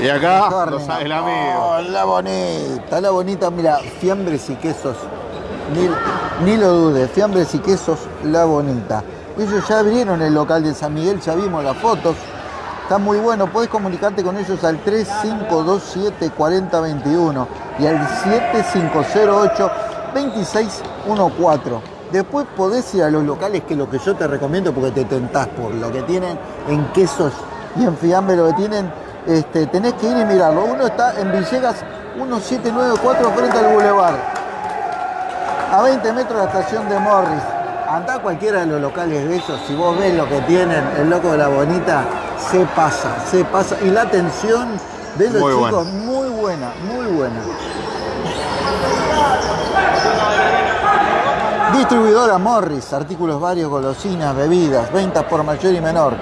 Y acá, los- el amigo. Oh, la bonita, la bonita, mira, fiambres y quesos. Ni, lo dudes, fiambres y quesos, la bonita. Ellos ya abrieron el local de San Miguel, ya vimos las fotos. Está muy bueno, podés comunicarte con ellos al 3527 4021 y al 7508 2614. Después podés ir a los locales, que lo que yo te recomiendo porque te tentás por lo que tienen en quesos y en fiambre, lo que tienen, este, tenés que ir y mirarlo. Uno está en Villegas 1794 frente al Boulevard, a 20 metros de la estación de Morris. Andá a cualquiera de los locales de ellos, si vos ves lo que tienen, el loco de la bonita, se pasa, se pasa. Y la atención de los Muy chicos, muy buena, muy buena. Distribuidora Morris, artículos varios, golosinas, bebidas, ventas por mayor y menor.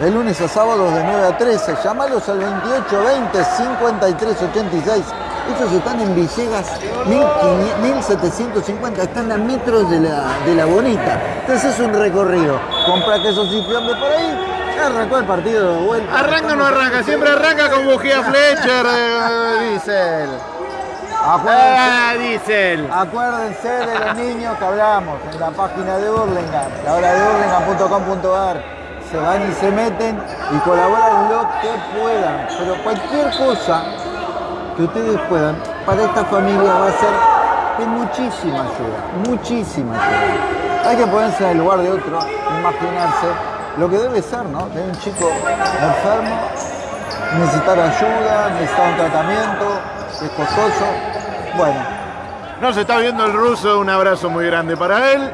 De lunes a sábados de 9 a 13. Llamalos al 2820 5386. Ellos están en Villegas 1500 1750. Están a metros de la, de la bonita. Entonces es un recorrido. Compra quesos y fiambre por ahí. Arrancó el partido de vuelta. Arranca o no arranca, siempre arranca con bujía Fletcher, eh, Diesel. Acuérdense, Ah, Diesel. acuérdense de los niños que hablamos en la página de Burlingame, la hora de burlingame.com.ar. Se van y se meten y colaboran lo que puedan. Pero cualquier cosa que ustedes puedan, para esta familia va a ser de muchísima ayuda. Muchísima ayuda. Hay que ponerse en el lugar de otro, imaginarse lo que debe ser, ¿no? De un chico enfermo, necesitar ayuda, necesitar un tratamiento, es costoso. Bueno, Nos está viendo el ruso, un abrazo muy grande para él.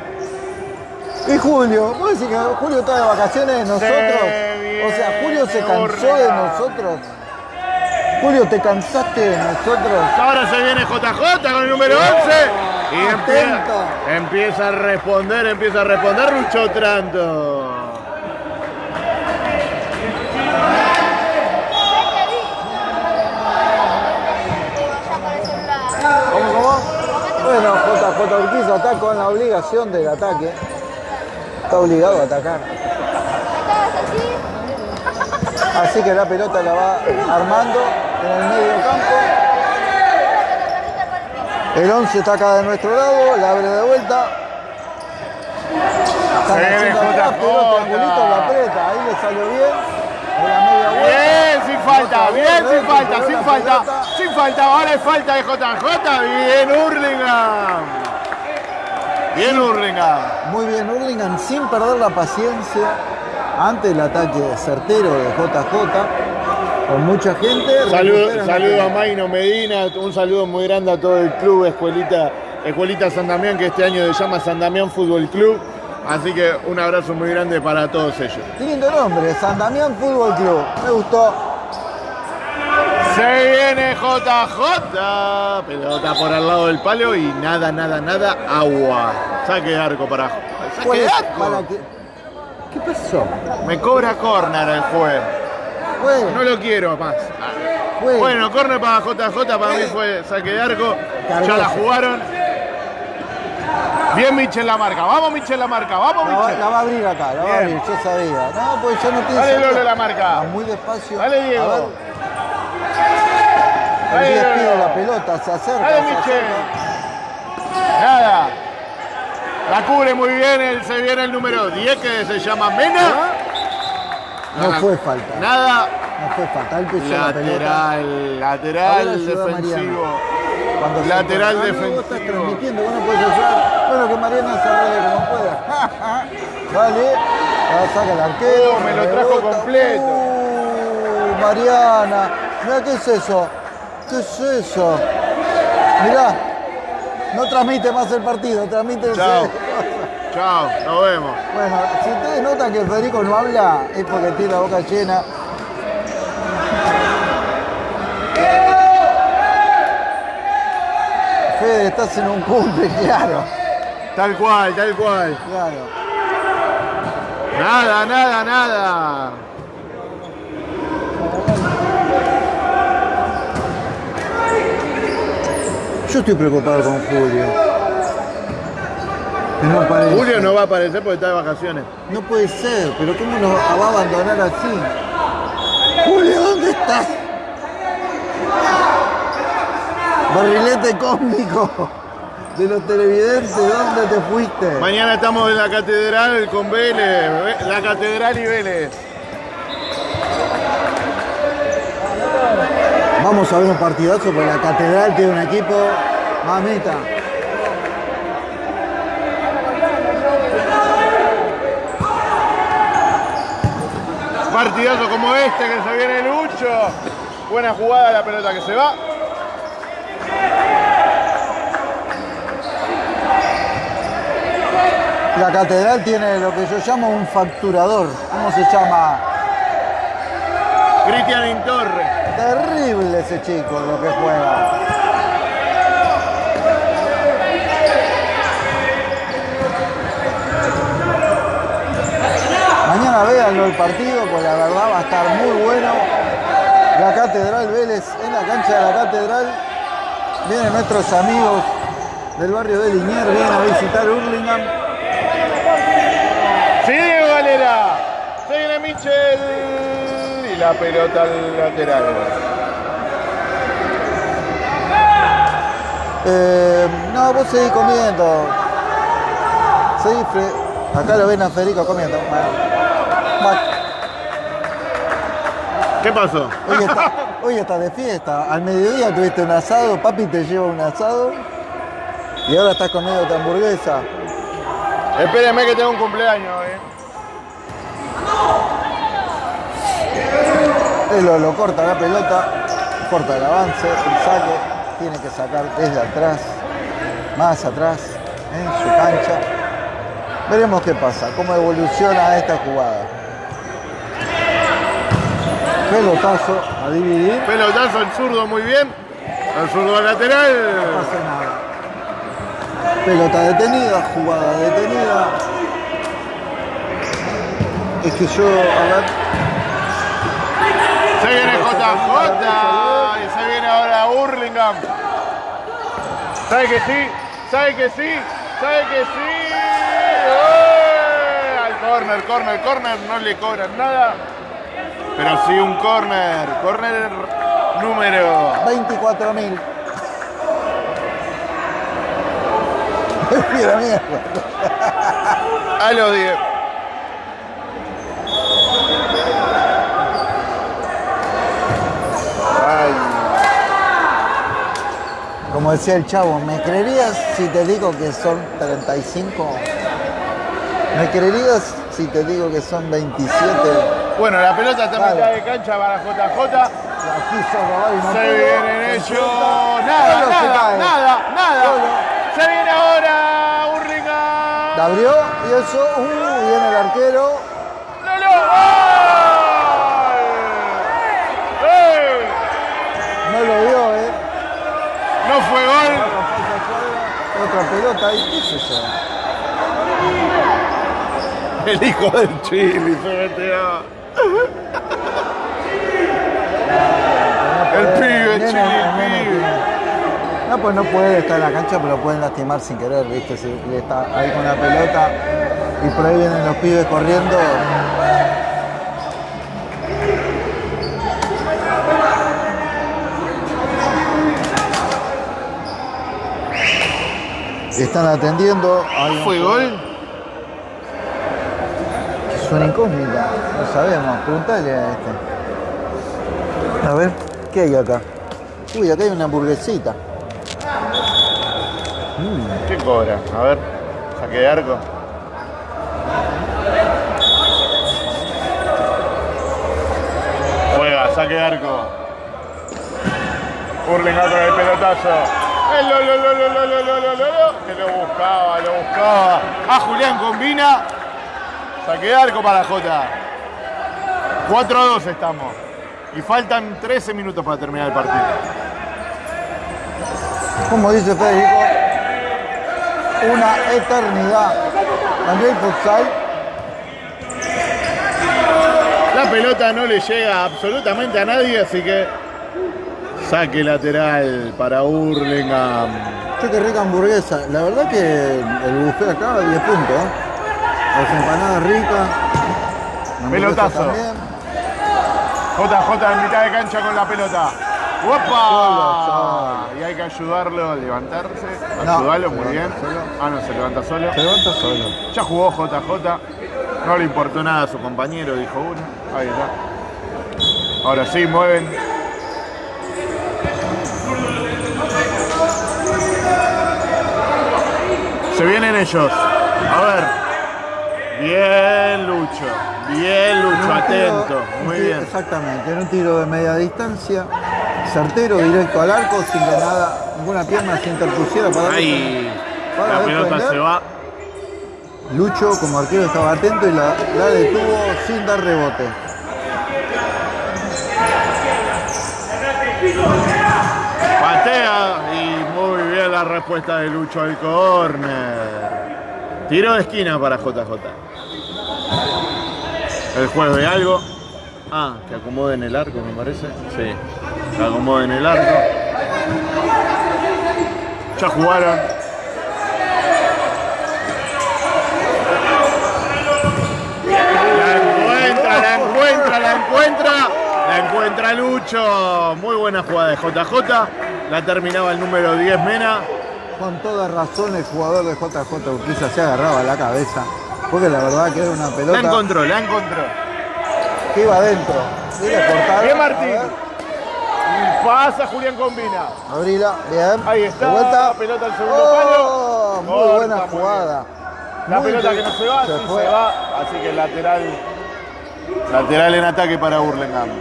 y Julio, ¿vos decís que Julio está de vacaciones de nosotros? o sea, Julio se cansó de nosotros. Julio, ¿te cansaste de nosotros? Ahora se viene JJ con el número 11 y empieza, a responder, empieza a responder Lucho Tranto. ¿Cómo, cómo? Bueno, JJ Urquiza está con la obligación del ataque. Está obligado a atacar. Así que la pelota la va armando en el medio campo. El 11 está acá de nuestro lado, la abre de vuelta. Están Se viene haciendo atrás, JJ. pero triangulito la aprieta. Ahí le salió bien. Bien, sin falta, bien, sin falta, sin falta, sin falta. Ahora es falta de JJ. Bien, Hurlingham. Bien, Hurlingham. Muy bien, Hurlingham sin perder la paciencia ante el ataque certero de JJ. Con mucha gente. Saludo, saludo a. Maino Medina, un saludo muy grande a todo el club Escuelita, Escuelita San Damián, que este año se llama San Damián Fútbol Club. Así que un abrazo muy grande para todos ellos. Lindo nombre, San Damián Fútbol Club. Me gustó. Se viene JJ. Pelota por al lado del palo y nada, nada, nada, agua. Saque de arco para. Saque ¿Cuál de es? arco. Para que- ¿Qué pasó? Me cobra corner el juez. Fue, No lo quiero más. fue. Bueno, corner para JJ, para mí fue saque de arco. Ya la jugaron. Bien Michel la marca. Vamos Michel la marca. Vamos la, va, Michel. la va a abrir acá, la va a abrir, yo sabía. No, pues ya no tiene Dale. Lolo, la marca. Va muy despacio. Dale, Diego. A ver. El Ahí 10 no, pide no. la pelota, se acerca. Dale, Michel. acerca. Nada. La cubre muy bien, él se viene el número 10 que se llama Mena. No fue falta. Nada. No fue falta. Él pisó la pelota. Lateral, lateral defensivo. Cuando Lateral. Ah, no, vos estás defensivo. transmitiendo, vos no podés ayudar. Bueno, que Mariana se arregle como pueda. [laughs] Dale. La saca el arquero. Oh, me lo trajo rebota. completo. Uh, Mariana. Mira, ¿qué es eso? ¿Qué es eso? Mirá. No transmite más el partido, transmite el Chao. Chao, nos vemos. Bueno, si ustedes notan que Federico no habla, es porque tiene la boca llena. Fede, estás en un cumple, [laughs] claro, Tal cual, tal cual. claro. Nada, nada, nada. Yo estoy preocupado con Julio. Que no aparece. Julio no va a aparecer porque está de vacaciones. No puede ser, pero ¿cómo nos va a abandonar así? Julio, ¿dónde estás? Barrilete cósmico de los televidentes, ¿dónde te fuiste? Mañana estamos en la catedral con Vélez. La catedral y Vélez. Vamos a ver un partidazo porque la catedral tiene un equipo mamita. Partidazo como este que se viene Lucho. Buena jugada la pelota que se va. La catedral tiene lo que yo llamo un facturador. ¿Cómo se llama? Cristian Intorre. Terrible ese chico lo que juega. Mañana véanlo el partido, pues la verdad va a estar muy bueno. La Catedral Vélez, en la cancha de la Catedral, vienen nuestros amigos del barrio de Liniers, vienen a visitar Hurlingham. Sigue Valera. Se viene Michel. Y la pelota al lateral. Eh, no, vos seguís comiendo. Seguís Acá lo ven a Federico comiendo. Bueno. ¿Qué pasó? Hoy está, hoy está de fiesta. Al mediodía tuviste un asado, papi te lleva un asado. Y ahora estás comiendo tu hamburguesa. Espérenme que tengo un cumpleaños, eh. Él lo, lo corta la pelota, corta el avance, el saque. Tiene que sacar desde atrás, más atrás, en su cancha. Veremos qué pasa, cómo evoluciona esta jugada. Pelotazo a dividir. Pelotazo el zurdo muy bien. El zurdo lateral. No pasa nada. Pelota detenida, jugada detenida. Es que yo, a ver, Se viene JJ. Y se viene ahora Hurlingham. ¿Sabe que sí? ¿Sabe que sí? ¿Sabe que sí? ¡Eh! Al corner, corner, corner. No le cobran nada. Pero sí un corner. Corner número 24.000. [laughs] Mira, mierda. a los 10. Ay, Como decía el chavo, ¿me creerías si te digo que son 35? ¿Me creerías si te digo que son 27? Bueno, la pelota está en Dale. mitad de cancha para JJ. No Se vienen ellos. Nada, nada, nada, nada. Se viene ahora Hurlingham. La abrió y eso, uh, viene el arquero. ¡Lolo! ¡Gol! ¡Eh! No lo vio, ¿eh? No fue gol. Otra pelota ahí, ¿qué es eso? El hijo del Chile se metió. El eh, pibe, el. No, pues no puede estar en la cancha, pero lo pueden lastimar sin querer, ¿viste? Si está ahí con la pelota y por ahí vienen los pibes corriendo. Están atendiendo. Hay ¿Fue un... gol? Es una incógnita, no sabemos. Preguntale a este. A ver. ¿Qué hay acá? Uy, acá hay una hamburguesita. Mm, ¿Qué cobra? A ver, saque de arco. Juega, saque de arco. Hurling con el pelotazo. Lo, lo, lo, que lo buscaba, lo buscaba. Ah, Julián combina. Saque de arco para Jota. 4 a 2 estamos. Y faltan 13 minutos para terminar el partido. Como dice Federico, una eternidad. A nivel futsal, La pelota no le llega absolutamente a nadie, así que saque lateral para Hurlingham. Che, qué rica hamburguesa. La verdad que el buffet acá, 10 puntos. ¿eh? Las empanadas ricas. Pelotazo. también. JJ en mitad de cancha con la pelota. ¡Opa! Y hay que ayudarlo a levantarse. No, Ayudarlo muy bien. solo. Ah, no, se levanta solo. Se levanta solo. Ya jugó JJ. No le importó nada a su compañero, dijo uno. Ahí está. Ahora sí, mueven. Se vienen ellos. A ver. Bien, Lucho. Bien, Lucho. Tiro- Atento. Muy tiro- bien. Exactamente, en un tiro de media distancia, certero, directo al arco, sin que nada, ninguna pierna se interpusiera para, Ahí. para La pelota defender. se va. Lucho como arquero estaba atento y la, la detuvo sin dar rebote. Patea y muy bien la respuesta de Lucho al córner. Tiro de esquina para JJ. El juego de algo. Ah, que acomoden el arco, me parece. Sí, que acomoden el arco. Ya jugaron. La encuentra, la encuentra, la encuentra. La encuentra Lucho. Muy buena jugada de JJ. La terminaba el número 10 Mena. Con toda razón el jugador de JJ Urquiza se agarraba la cabeza, porque la verdad que era una La pelota encontró, la encontró. que iba adentro. Cortaron. Bien Martín. Pasa Julián Combina. Abrila, bien. Ahí está. De vuelta. Pelota al segundo Oh, palo. Muy Corta, buena muy jugada. La Muy pelota que no se va, Se sí se va. Así que lateral. Lateral en ataque para Burlingame.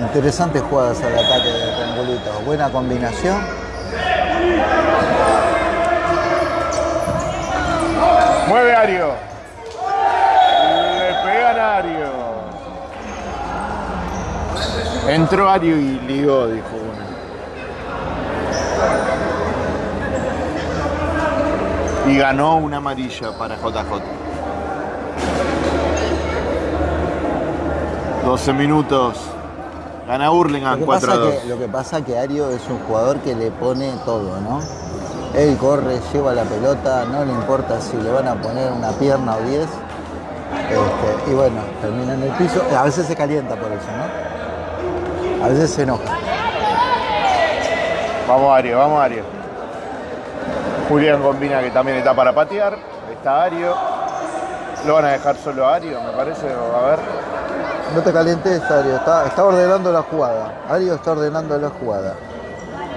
Interesantes jugadas al ataque de Triangulito. Buena combinación. Mueve Ario. Le pegan a Ario. Entró Ario y ligó, dijo uno. Y ganó una amarilla para JJ. 12 minutos. Gana Hurlingham que, 4 pasa a 2. que, lo que pasa que Ario es un jugador que le pone todo, ¿no? Él corre, lleva la pelota, no le importa si le van a poner una pierna o 10. Este, y bueno, termina en el piso. A veces se calienta por eso, ¿no? A veces se enoja. Vamos Ario, vamos Ario. Julián combina que también está para patear. Está Ario. Lo van a dejar solo a Ario, me parece. A ver. No te calientes, Ario. Está, está ordenando la jugada. Ario está ordenando la jugada.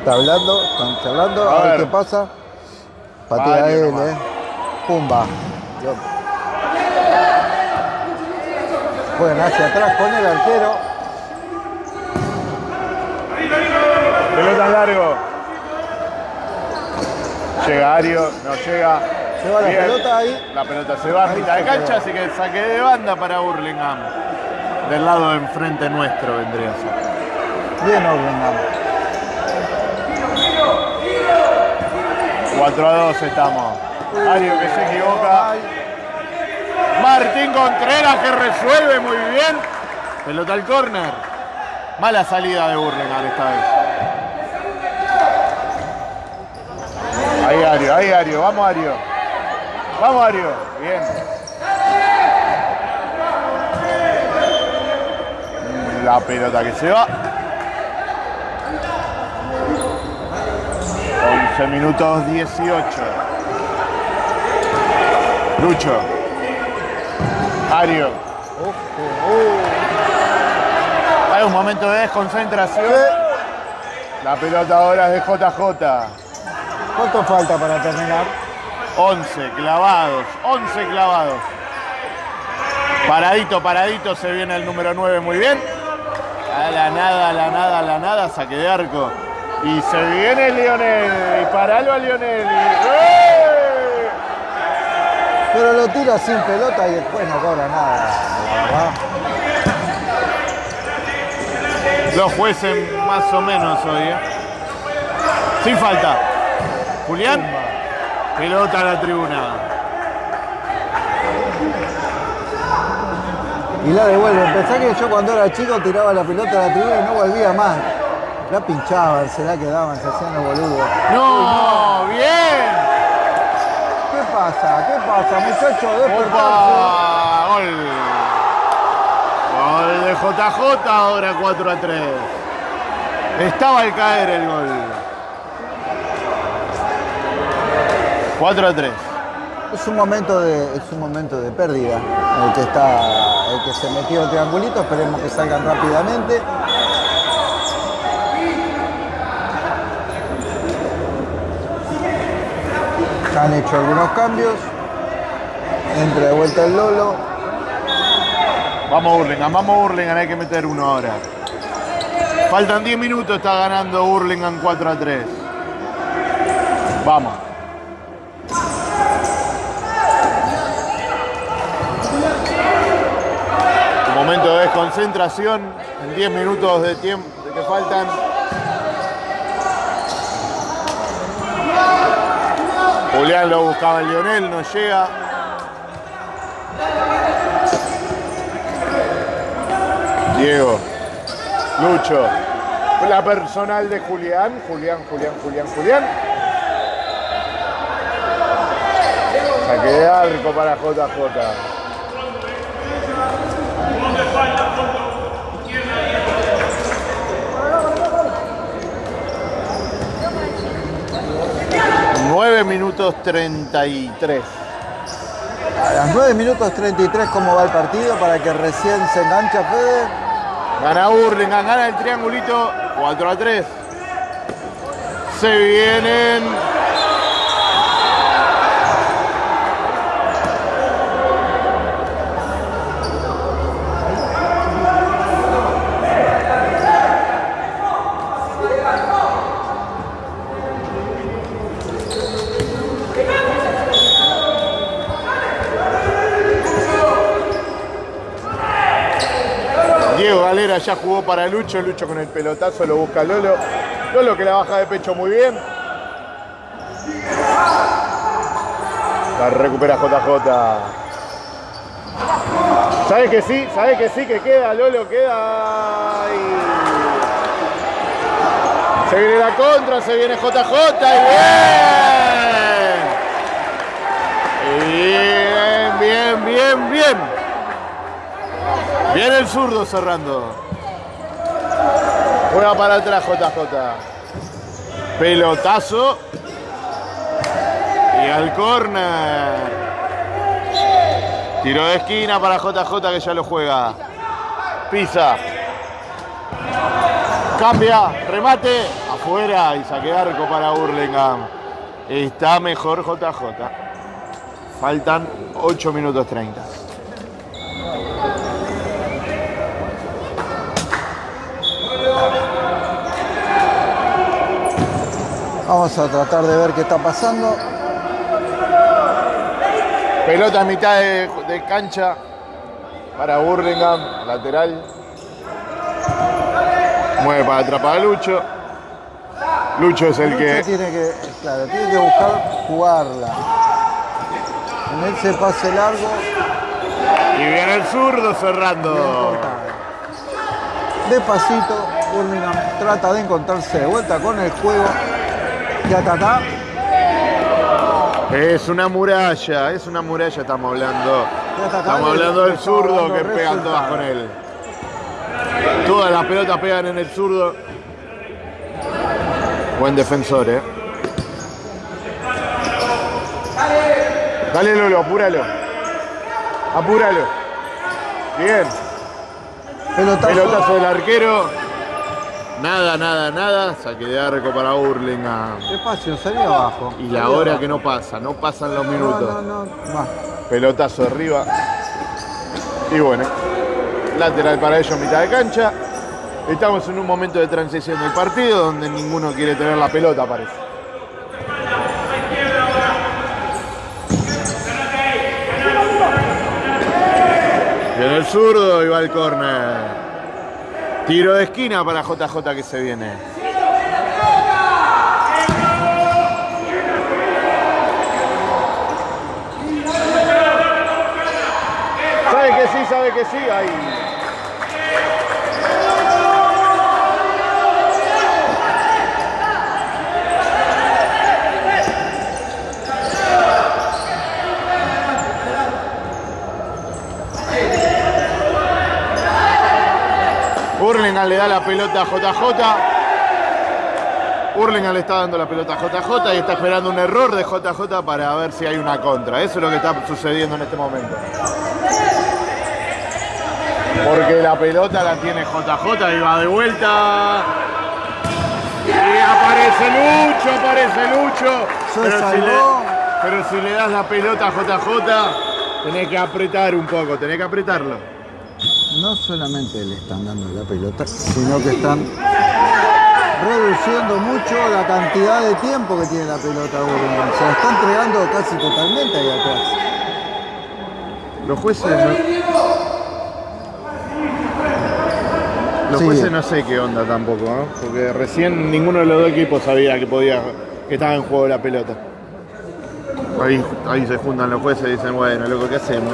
Está hablando, están charlando. A A, ver qué pasa. Patea Ario él, nomás. eh. Pumba. Juegan hacia atrás con el arquero. Pelota largo. Llega Ario, no llega. Lleva la Bien. pelota ahí. La pelota se va a mitad de se cancha, así que saque de banda para Burlingame. Del lado de enfrente nuestro vendría a ser. Bien Orlingam. 4 a 2 estamos. Ario que se equivoca. Martín Contreras que resuelve muy bien. Pelota al córner. Mala salida de Burlingame esta vez. Ahí Ario, ahí Ario, vamos Ario. Vamos Ario, bien. La pelota que se va. 11 minutos 18. Lucho. Ario. Hay un momento de desconcentración. La pelota ahora es de JJ. ¿Cuánto falta para terminar? 11 clavados, 11 clavados. Paradito, paradito, se viene el número 9 muy bien. A la nada, a la nada, a la nada, saque de arco. Y se viene Lionel. Y paralo a Lionel. ¡Eh! Pero lo tira sin pelota y después no cobra nada, verdad. Los jueces más o menos hoy. ¿eh? Sin falta. Julián. Pelota a la tribuna. Y la devuelve. Pensá que yo cuando era chico tiraba la pelota a la tribuna y no volvía más. La pinchaban, se la quedaban, se hacían los boludos. No, bien. ¿Qué pasa? ¿Qué pasa, muchachos? Despertarse. Gol. Gol de JJ, ahora 4 a 3. Estaba al caer el gol. 4 a 3. Es un momento de, es un momento de pérdida. El que está, el que se metió el triangulito, esperemos que salgan rápidamente. Han hecho algunos cambios. Entra de vuelta el Lolo. Vamos Burlingame, vamos Burlingame, hay que meter uno ahora. Faltan 10 minutos, está ganando Burlingame 4 a 3. Vamos. Momento de desconcentración en 10 minutos de tiempo que faltan. Julián lo buscaba el Lionel, no llega. Diego, Lucho, la personal de Julián, Julián, Julián, Julián, Julián. Saque de arco para JJ. Nueve minutos 33. A las 9 minutos 33, ¿cómo va el partido? Para que recién se engancha Fede. Gana Burlingame, gana el triangulito 4 a 3. Se vienen. Diego Galera ya jugó para Lucho, Lucho con el pelotazo lo busca Lolo. Lolo que la baja de pecho muy bien. La recupera JJ. ¿Sabe que sí? ¿Sabe que sí? Que queda, Lolo, queda. Y... Se viene la contra, se viene JJ y bien. Bien, bien, bien, bien. Viene el zurdo cerrando. Juega para atrás JJ. Pelotazo. Y al córner. Tiro de esquina para JJ que ya lo juega. Pisa. Cambia. Remate. Afuera. Y saque arco para Burlingame. Está mejor JJ. Faltan 8 minutos 30. Vamos a tratar de ver qué está pasando. Pelota a mitad de, de cancha para Burlingame, lateral. Mueve para atrapar a Lucho. Lucho es el Lucho que. tiene que, claro, tiene que buscar jugarla. En ese pase largo, Y viene el zurdo cerrando. despacito, Birmingham trata de encontrarse de vuelta con el juego de atacar. Es una muralla, es una muralla estamos hablando. Estamos hablando del zurdo que pegan todas con él. Todas las pelotas pegan en el zurdo. Buen defensor, eh. Dale Lolo, apúralo. Apúralo. Bien. Pelotazo del arquero. Nada, nada, nada. Saque de arco para Burlingame. Despacio, salí abajo. Y la hora que no pasa, no pasan los minutos. No, no. Pelotazo arriba. Y bueno, lateral para ellos, mitad de cancha. Estamos en un momento de transición del partido donde ninguno quiere tener la pelota, parece. Viene el zurdo y va el córner. Tiro de esquina para JJ que se viene. Sabe que sí, sabe que sí. Ahí. Hurlingham le da la pelota a JJ. Hurlingham le está dando la pelota a JJ y está esperando un error de JJ para ver si hay una contra. Eso es lo que está sucediendo en este momento. Porque la pelota la tiene JJ y va de vuelta. Y aparece Lucho, aparece Lucho. Se Pero si, le, pero si le das la pelota a JJ, tenés que apretar un poco, tenés que apretarlo. No solamente le están dando la pelota, sino que están reduciendo mucho la cantidad de tiempo que tiene la pelota Burlingame. Se la está entregando casi totalmente ahí atrás. Los jueces no... Los Sí. jueces no sé qué onda tampoco, ¿no? Porque recién ninguno de los dos equipos sabía que podía, que estaba en juego la pelota. Ahí, ahí se juntan los jueces y dicen, bueno, loco, ¿qué hacemos?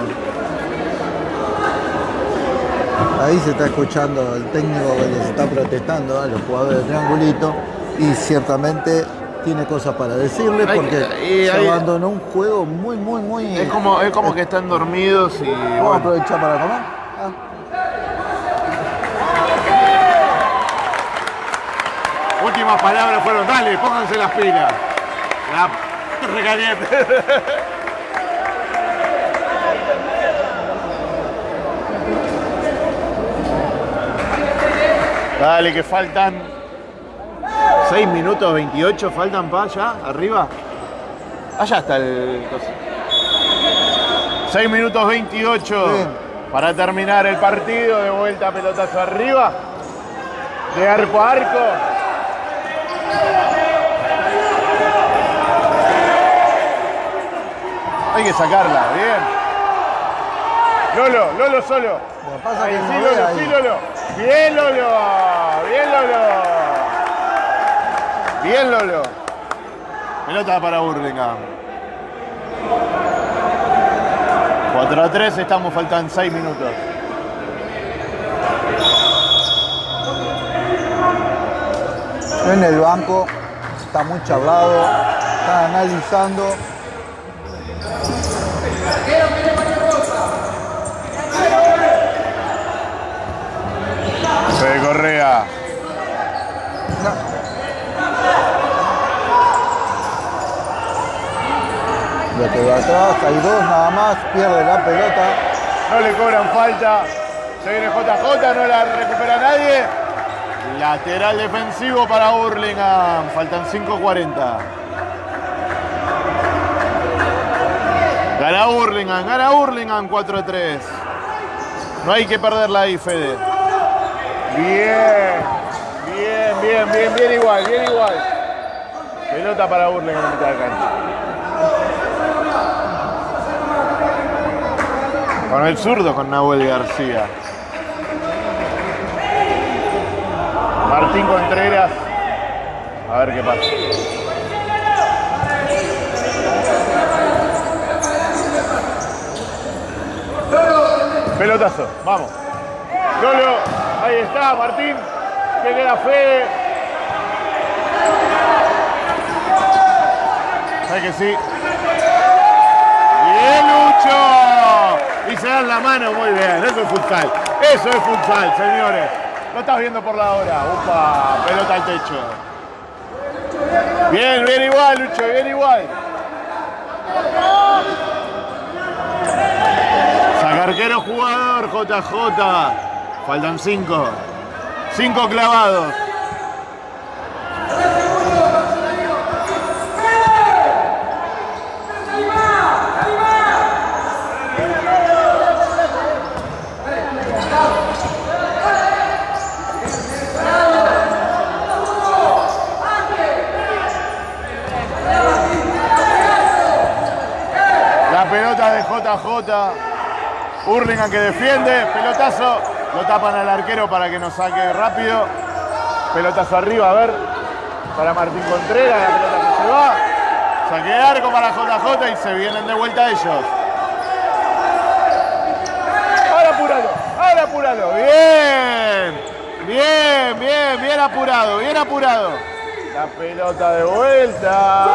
Ahí se está escuchando el técnico que les está protestando a los jugadores de triangulito y ciertamente tiene cosas para decirles Hay- porque y se hay- abandonó un juego muy, muy, muy... Es como, es como que están dormidos y Vamos a aprovechar para comer. Ah, últimas palabras fueron, dale, pónganse las pilas. La recaliente. [laughs] Dale, que faltan 6 minutos 28, faltan para allá, arriba. Allá está el... 6 minutos 28 Bien. para terminar el partido, de vuelta pelotazo arriba, de arco a arco. Hay que sacarla, bien. Lolo, Lolo solo. Pasa Ahí, que sí, Lolo, ahí. sí, Lolo. Bien, Lolo. Bien, Lolo. Bien, Lolo. Pelota para Burlingame. 4 a 3, estamos, faltan 6 minutos. En el banco está muy charlado, está analizando. Fede Correa. Lo que va atrás, hay dos nada más, pierde la pelota. No le cobran falta. Se viene JJ, no la recupera nadie. Lateral defensivo para Burlingame. Faltan 5.40. Gana Burlingame, gana Burlingame 4 a 3. No hay que perderla ahí, Fede. Bien, bien, bien, bien, bien igual, bien igual. Pelota para Burlingame en mitad de cancha. Con el zurdo, con Nahuel García. Martín Contreras. A ver qué pasa. Pelotazo, vamos. Lolo, ahí está, Martín. Que queda Fede. ¿Sabes que sí? ¡Bien, Lucho! Y se dan la mano muy bien. Eso es futsal. Eso es futsal, señores. Lo estás viendo por la hora. Upa, pelota al techo. Bien, bien igual, Lucho, bien igual. Arquero jugador, JJ. Faltan cinco. Cinco clavados. La pelota de JJ. Hurlingham que defiende. Pelotazo. Lo tapan al arquero para que nos saque rápido. Pelotazo arriba, a ver. Para Martín Contreras. La pelota que se va. Saque de arco para JJ y se vienen de vuelta ellos. Ahora apuralo. Ahora apuralo. Bien. Bien, bien, bien apurado. Bien apurado. La pelota de vuelta.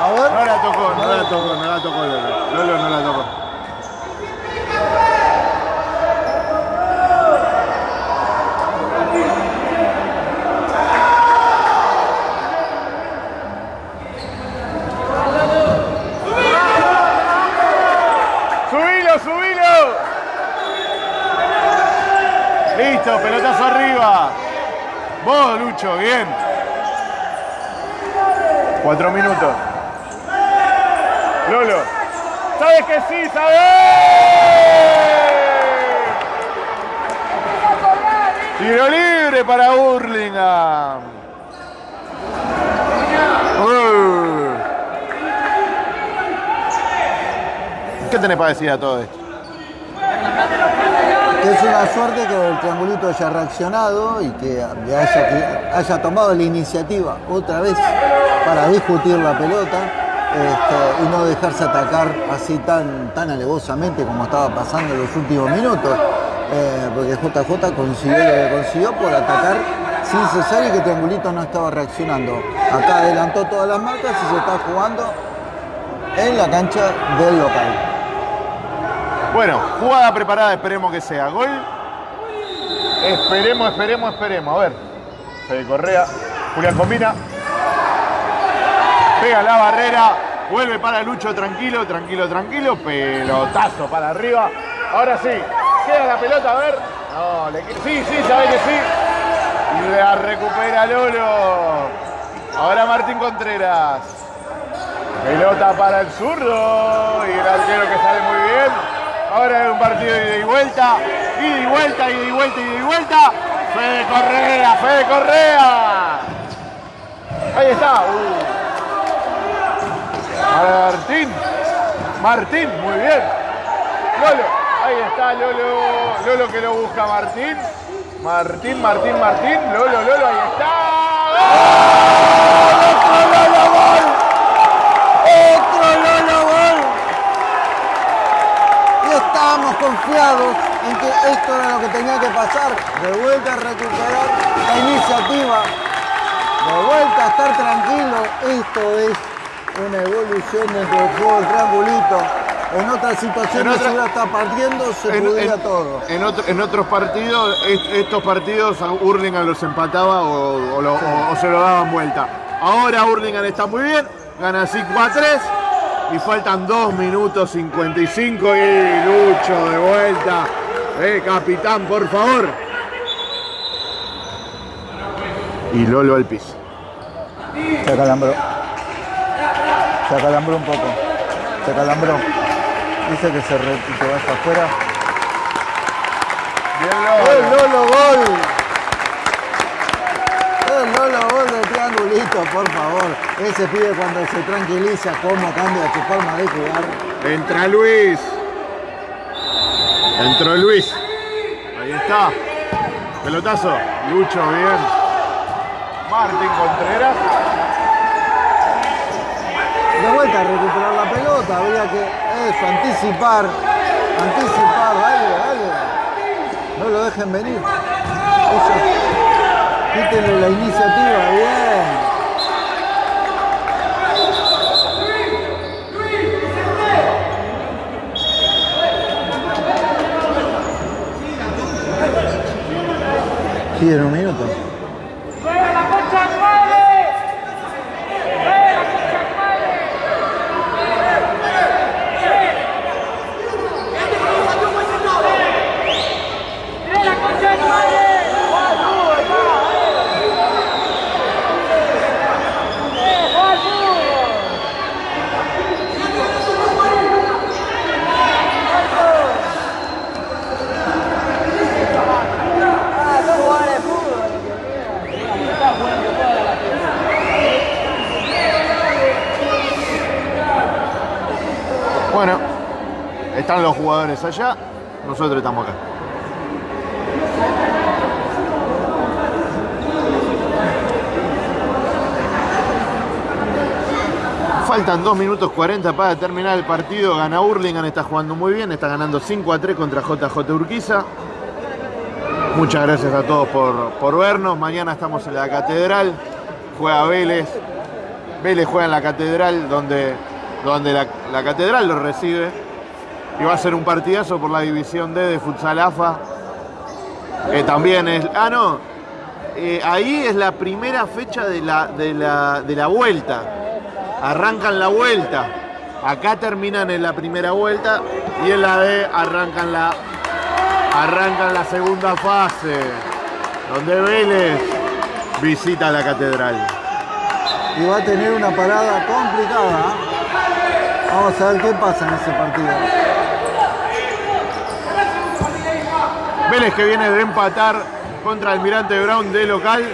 A ver. No la tocó, no la tocó, no la tocó Lolo. Lolo no la tocó. Listo, pelotazo arriba. Vos, Lucho, bien. Cuatro minutos. Lolo. ¿Sabes que sí? ¿Sabes? Tiro libre para Burlingame. Uh. ¿Qué tenés para decir a todo esto? Es una suerte que el triangulito haya reaccionado y que haya, que haya tomado la iniciativa otra vez para discutir la pelota este, y no dejarse atacar así tan, tan alevosamente como estaba pasando en los últimos minutos. Eh, porque JJ consiguió lo que consiguió por atacar sin cesar y que Triangulito no estaba reaccionando. Acá adelantó todas las marcas y se está jugando en la cancha del local. Bueno, jugada preparada, esperemos que sea gol. Esperemos, esperemos, esperemos. A ver. Fede Correa. Julián combina. Pega la barrera. Vuelve para Lucho tranquilo, tranquilo, tranquilo. Pelotazo para arriba. Ahora sí. Queda la pelota, a ver. No, le Sí, sí, sabe que sí. Y la recupera Lolo. Ahora Martín Contreras. Pelota para el zurdo. Y el arquero que sale. Ahora es un partido de ida y vuelta. Ida y vuelta, ida y vuelta, ida y vuelta. Fede Correa, Fede Correa. Ahí está. Uh. Martín. Martín, muy bien. Lolo. Ahí está Lolo. Lolo que lo busca Martín. Martín, Martín, Martín. Lolo, Lolo, ahí está. ¡Otro Lolo gol! Y estábamos confiados en que esto era lo que tenía que pasar. De vuelta a recuperar la iniciativa. De vuelta a estar tranquilo. Esto es una evolución dentro del juego del triangulito. En otras situaciones, otra- si partiendo, se En, en- todo. en otro- en otros partidos, est- estos partidos a Hurlingham los empataba o, o lo- o- o se lo daban vuelta. Ahora Hurlingham está muy bien, gana 5 a 3 y faltan 2 minutos 55 y Lucho de vuelta. Eh, capitán, por favor. Y Lolo al piso. Se acalambró. Se acalambró un poco. Se acalambró. Dice que se re- que va hasta afuera. Bien ¡El Lolo gol! El Lolo gol de por favor. Ese pibe cuando se tranquiliza, cómo cambia su forma de jugar. Entra Luis. Entró Luis. Ahí está. Pelotazo. Lucho, bien. Martín Contreras. De vuelta a recuperar la pelota, habría que eso, anticipar, anticipar, dale, dale. No lo dejen venir. Eso, quítenle la iniciativa, bien. you know what I mean? En un minuto. jugadores allá, nosotros estamos acá. Faltan 2 minutos 40 para terminar el partido. Gana Hurlingham, está jugando muy bien. Está ganando 5 a 3 contra JJ Urquiza. Muchas gracias a todos por, por vernos. Mañana estamos en la Catedral. Juega Vélez. Vélez juega en la Catedral, donde, donde la, Catedral lo recibe. Y va a ser un partidazo por la división D de Futsal AFA. Eh, también es. Ah, no. Eh, ahí es la primera fecha de la, de la, de la vuelta. Arrancan la vuelta. Acá terminan en la primera vuelta y en la D arrancan la, arrancan la segunda fase. Donde Vélez visita la catedral. Y va a tener una parada complicada. Vamos a ver qué pasa en ese partido. Vélez que viene de empatar contra Almirante Brown de local.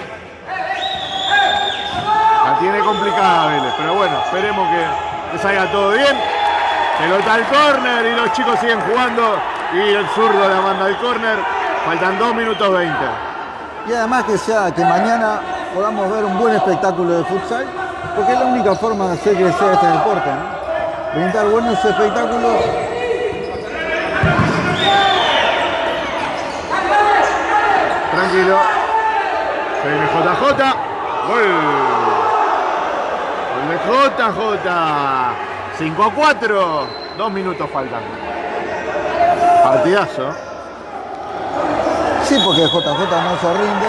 La tiene complicada Vélez, pero bueno, esperemos que, que salga todo bien. Pelota al córner y los chicos siguen jugando y el zurdo la manda al córner. Faltan 2 minutos 20. Y además que sea que mañana podamos ver un buen espectáculo de futsal, porque es la única forma de hacer crecer este deporte. ¿no? Brindar buenos espectáculos Tranquilo. Se viene JJ. Gol. Gol de JJ. 5 a 4. Dos minutos faltan. Partidazo. Sí, porque JJ no se rinde.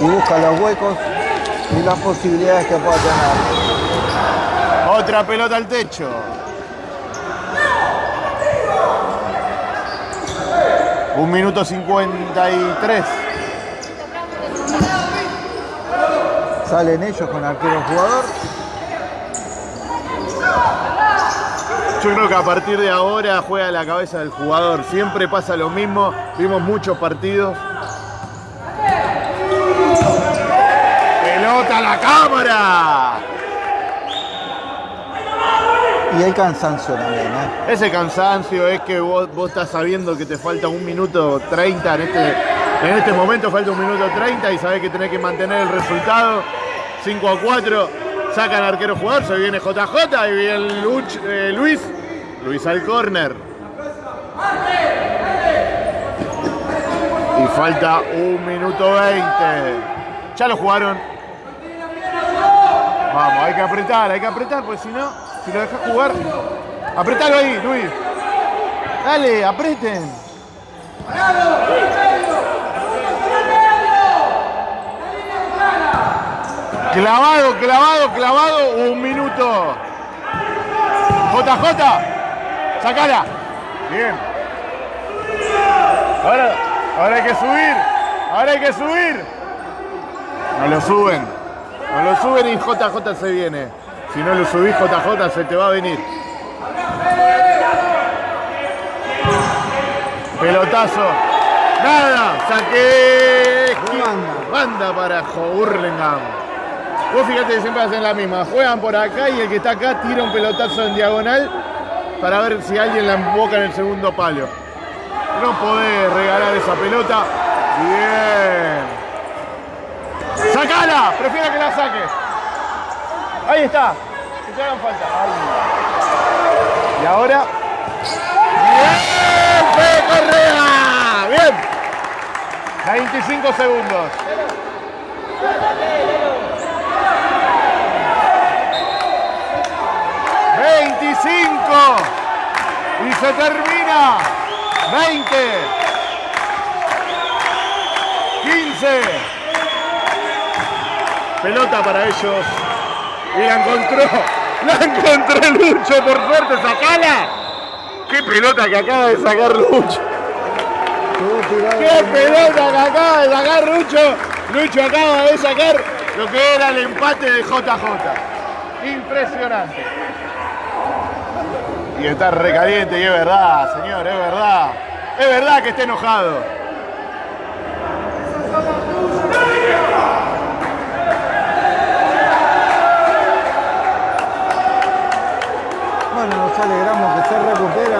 Y busca los huecos y las posibilidades que pueda tener. Otra pelota al techo. Un minuto 53. Salen ellos con arquero jugador. Yo creo que a partir de ahora juega la cabeza del jugador. Siempre pasa lo mismo. Vimos muchos partidos. Pelota a la cámara. Y hay cansancio también, ¿eh? Ese cansancio es que vos, vos estás sabiendo que te falta un minuto 30 en este, en este momento falta un minuto 30 y sabés que tenés que mantener el resultado. 5 a 4, sacan arquero jugador, se viene JJ y viene Luch- eh, Luis. Luis al córner. Y falta un minuto 20. Ya lo jugaron. Vamos, hay que apretar, hay que apretar, porque si no, si lo dejas jugar, apretalo ahí, Luis. Dale, apreten. Clavado, clavado, clavado, un minuto. JJ, sacala. Bien. Ahora, ahora hay que subir, ahora hay que subir. No lo suben, no lo suben y JJ se viene. Si no lo subís, JJ se te va a venir. Pelotazo. Nada. Banda. Banda para Hurlingham. Vos fíjate que siempre hacen la misma. Juegan por acá y el que está acá tira un pelotazo en diagonal para ver si alguien la emboca en el segundo palo. No podés regalar esa pelota. Bien. ¡Sacala! Prefiero que la saques. Ahí está. Que te hagan falta. Y ahora. ¡Bien! Fede Correa! ¡Bien! 25 segundos. ¡25! Y se termina. 20. 15. Pelota para ellos. Y la encontró. La encontró Lucho, por suerte. ¡Sacala! ¡Qué pelota que acaba de sacar Lucho! ¡Qué pelota que acaba de sacar Lucho! Lucho acaba de sacar lo que era el empate de JJ. Impresionante. Y está recaliente y es verdad, señor, es verdad. Es verdad que está enojado. Alegramos que se recupera.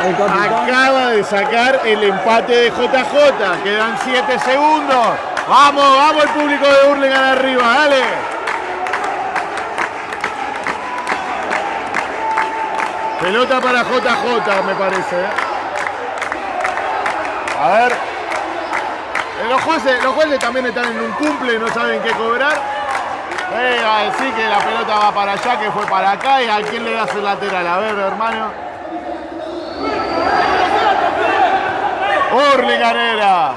Acaba de sacar el empate de JJ. Quedan 7 segundos. Vamos, vamos el público de Hurlingham arriba, dale. Pelota para JJ, me parece. ¿eh? A ver. Eh, Los jueces, los jueces también están en un cumple no saben qué cobrar. Eh, va a decir que la pelota va para allá, que fue para acá y a quién le das el lateral. A ver, hermano. Hurlingham era.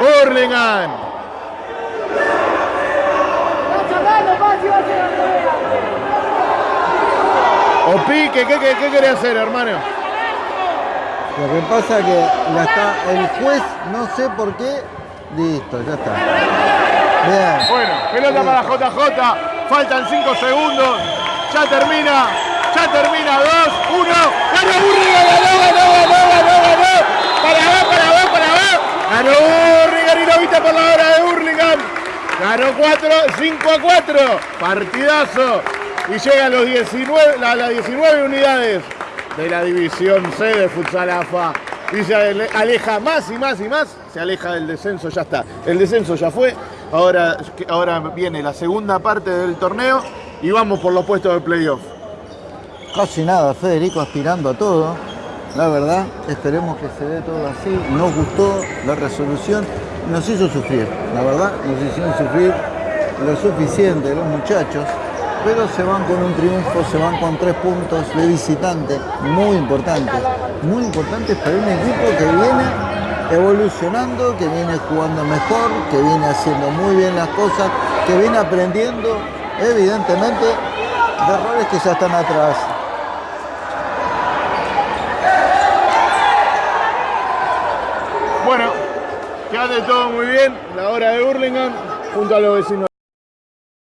Hurlingham. O pique, ¿qué, qué, qué querés hacer, hermano? Lo que pasa es que la el juez, no sé por qué, listo, ya está. Bien. Bueno, pelota para JJ, faltan 5 segundos, ya termina, ya termina, 2, 1, ganó Hurlingham, ganó, ganó, ganó, ganó, ganó, para abajo, para abajo, para abajo, ganó Hurlingham y lo viste por la hora de Hurlingham, ganó 4, 5 a 4, partidazo, y llega a los 19, a las 19 unidades de la división C de Futsal AFA. Y se ale- aleja más y más y más, se aleja del descenso, ya está. El descenso ya fue, ahora, ahora viene la segunda parte del torneo y vamos por los puestos de playoff. Casi nada, Federico aspirando a todo. La verdad, esperemos que se dé todo así. Nos gustó la resolución, nos hizo sufrir. La verdad, nos hicieron sufrir lo suficiente los muchachos. Pero se van con un triunfo, se van con tres puntos de visitante, muy importantes. Muy importantes para un equipo que viene evolucionando, que viene jugando mejor, que viene haciendo muy bien las cosas, que viene aprendiendo, evidentemente, de errores que ya están atrás. Bueno, quédate todo muy bien, la hora de Hurlingham junto a los vecinos.